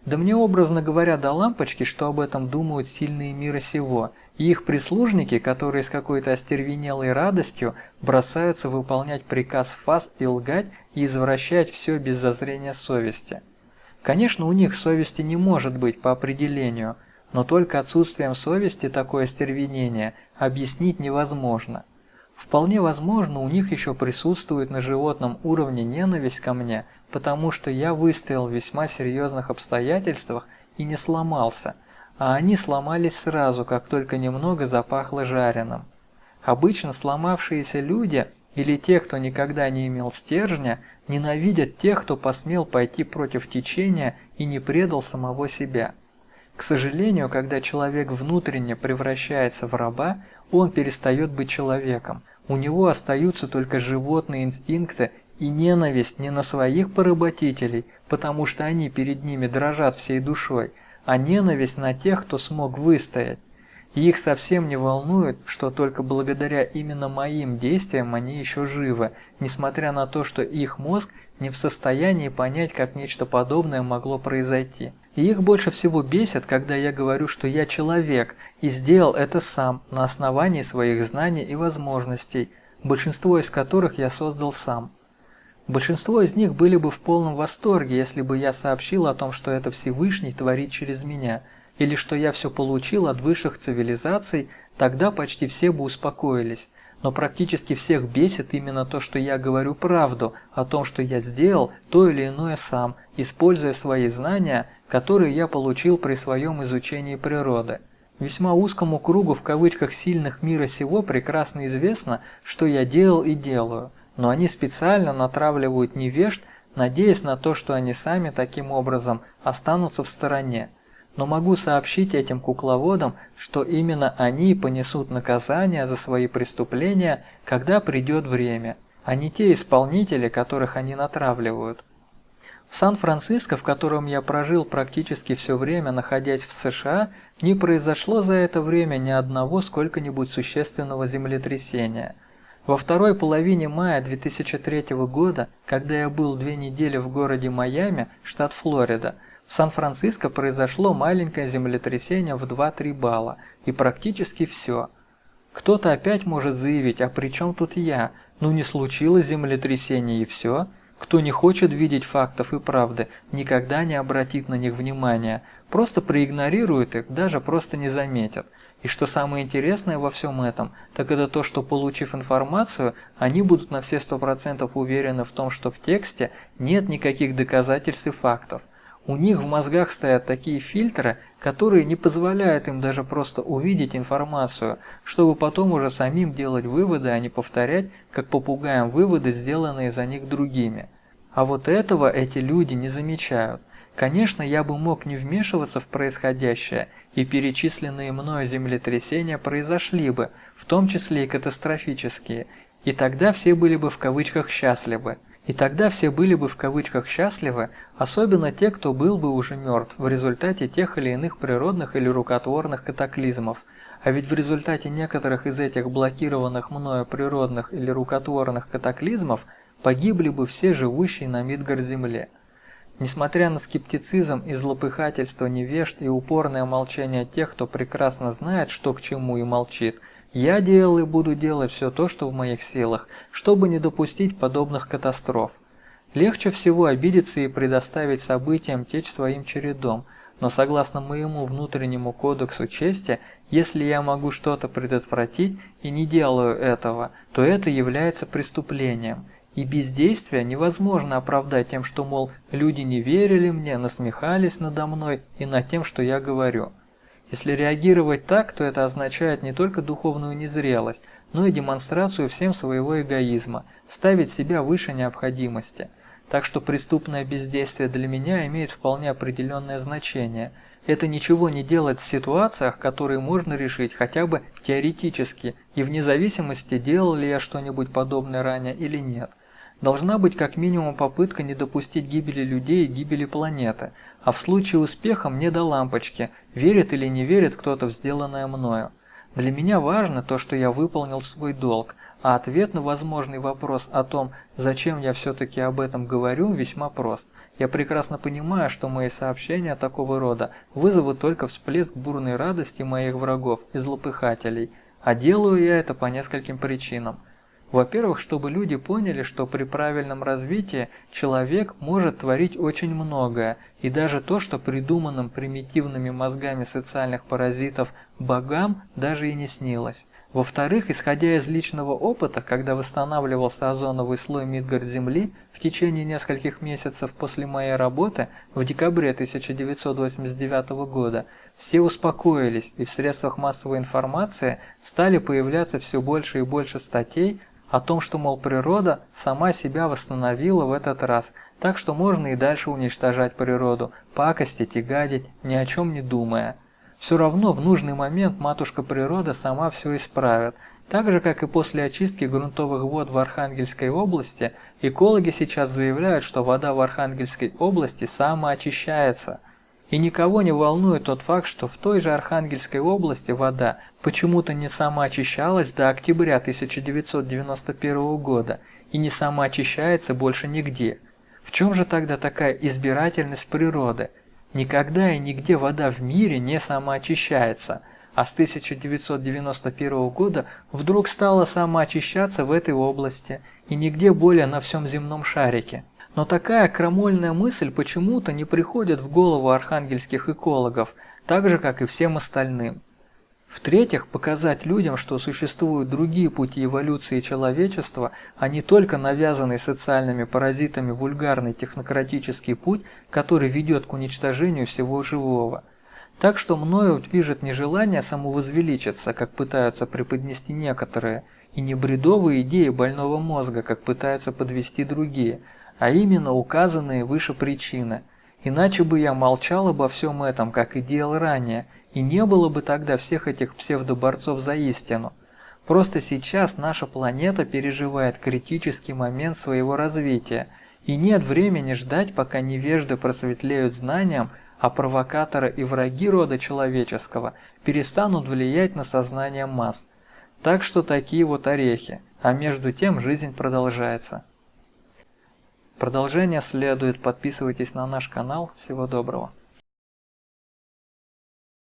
Да мне образно говоря до лампочки, что об этом думают сильные мира сего, и их прислужники, которые с какой-то остервенелой радостью бросаются выполнять приказ ФАС и лгать и извращать все без зазрения совести. Конечно, у них совести не может быть по определению – но только отсутствием совести такое стервенение объяснить невозможно. Вполне возможно, у них еще присутствует на животном уровне ненависть ко мне, потому что я выстоял в весьма серьезных обстоятельствах и не сломался, а они сломались сразу, как только немного запахло жареным. Обычно сломавшиеся люди или те, кто никогда не имел стержня, ненавидят тех, кто посмел пойти против течения и не предал самого себя. К сожалению, когда человек внутренне превращается в раба, он перестает быть человеком. У него остаются только животные инстинкты и ненависть не на своих поработителей, потому что они перед ними дрожат всей душой, а ненависть на тех, кто смог выстоять. И их совсем не волнует, что только благодаря именно моим действиям они еще живы, несмотря на то, что их мозг не в состоянии понять, как нечто подобное могло произойти. И их больше всего бесит, когда я говорю, что я человек и сделал это сам на основании своих знаний и возможностей, большинство из которых я создал сам. Большинство из них были бы в полном восторге, если бы я сообщил о том, что это Всевышний творит через меня, или что я все получил от высших цивилизаций, тогда почти все бы успокоились но практически всех бесит именно то, что я говорю правду о том, что я сделал то или иное сам, используя свои знания, которые я получил при своем изучении природы. Весьма узкому кругу в кавычках сильных мира сего прекрасно известно, что я делал и делаю, но они специально натравливают невежд, надеясь на то, что они сами таким образом останутся в стороне но могу сообщить этим кукловодам, что именно они понесут наказание за свои преступления, когда придет время, а не те исполнители, которых они натравливают. В Сан-Франциско, в котором я прожил практически все время, находясь в США, не произошло за это время ни одного сколько-нибудь существенного землетрясения. Во второй половине мая 2003 года, когда я был две недели в городе Майами, штат Флорида, в Сан-Франциско произошло маленькое землетрясение в 2-3 балла, и практически все. Кто-то опять может заявить, а при чем тут я? Ну не случилось землетрясение и все. Кто не хочет видеть фактов и правды, никогда не обратит на них внимания, просто проигнорирует их, даже просто не заметят. И что самое интересное во всем этом, так это то, что получив информацию, они будут на все 100% уверены в том, что в тексте нет никаких доказательств и фактов. У них в мозгах стоят такие фильтры, которые не позволяют им даже просто увидеть информацию, чтобы потом уже самим делать выводы, а не повторять, как попугаем выводы, сделанные за них другими. А вот этого эти люди не замечают. Конечно, я бы мог не вмешиваться в происходящее, и перечисленные мною землетрясения произошли бы, в том числе и катастрофические, И тогда все были бы в кавычках счастливы. И тогда все были бы в кавычках счастливы, особенно те, кто был бы уже мертв в результате тех или иных природных или рукотворных катаклизмов. А ведь в результате некоторых из этих блокированных мною природных или рукотворных катаклизмов погибли бы все живущие на Мидгард-Земле. Несмотря на скептицизм и злопыхательство невежд и упорное молчание тех, кто прекрасно знает, что к чему и молчит, я делал и буду делать все то, что в моих силах, чтобы не допустить подобных катастроф. Легче всего обидеться и предоставить событиям течь своим чередом, но согласно моему внутреннему кодексу чести, если я могу что-то предотвратить и не делаю этого, то это является преступлением, и бездействие невозможно оправдать тем, что, мол, люди не верили мне, насмехались надо мной и над тем, что я говорю. Если реагировать так, то это означает не только духовную незрелость, но и демонстрацию всем своего эгоизма, ставить себя выше необходимости. Так что преступное бездействие для меня имеет вполне определенное значение. Это ничего не делать в ситуациях, которые можно решить хотя бы теоретически, и вне зависимости, делал ли я что-нибудь подобное ранее или нет. Должна быть как минимум попытка не допустить гибели людей и гибели планеты, а в случае успеха мне до лампочки, верит или не верит кто-то в сделанное мною. Для меня важно то, что я выполнил свой долг, а ответ на возможный вопрос о том, зачем я все-таки об этом говорю, весьма прост. Я прекрасно понимаю, что мои сообщения такого рода вызовут только всплеск бурной радости моих врагов и злопыхателей, а делаю я это по нескольким причинам. Во-первых, чтобы люди поняли, что при правильном развитии человек может творить очень многое, и даже то, что придуманным примитивными мозгами социальных паразитов богам даже и не снилось. Во-вторых, исходя из личного опыта, когда восстанавливался озоновый слой Мидгард-Земли в течение нескольких месяцев после моей работы в декабре 1989 года, все успокоились и в средствах массовой информации стали появляться все больше и больше статей о том, что, мол, природа сама себя восстановила в этот раз, так что можно и дальше уничтожать природу, пакостить и гадить, ни о чем не думая. Все равно в нужный момент матушка природа сама все исправит, так же, как и после очистки грунтовых вод в Архангельской области, экологи сейчас заявляют, что вода в Архангельской области самоочищается – и никого не волнует тот факт, что в той же Архангельской области вода почему-то не самоочищалась до октября 1991 года и не самоочищается больше нигде. В чем же тогда такая избирательность природы? Никогда и нигде вода в мире не самоочищается, а с 1991 года вдруг стала самоочищаться в этой области и нигде более на всем земном шарике. Но такая крамольная мысль почему-то не приходит в голову архангельских экологов, так же, как и всем остальным. В-третьих, показать людям, что существуют другие пути эволюции человечества, а не только навязанный социальными паразитами вульгарный технократический путь, который ведет к уничтожению всего живого. Так что мною движет не желание самовозвеличиться, как пытаются преподнести некоторые, и не бредовые идеи больного мозга, как пытаются подвести другие – а именно указанные выше причины. Иначе бы я молчал обо всем этом, как и делал ранее, и не было бы тогда всех этих псевдоборцов за истину. Просто сейчас наша планета переживает критический момент своего развития, и нет времени ждать, пока невежды просветлеют знанием, а провокаторы и враги рода человеческого перестанут влиять на сознание масс. Так что такие вот орехи, а между тем жизнь продолжается. Продолжение следует. Подписывайтесь на наш канал. Всего доброго.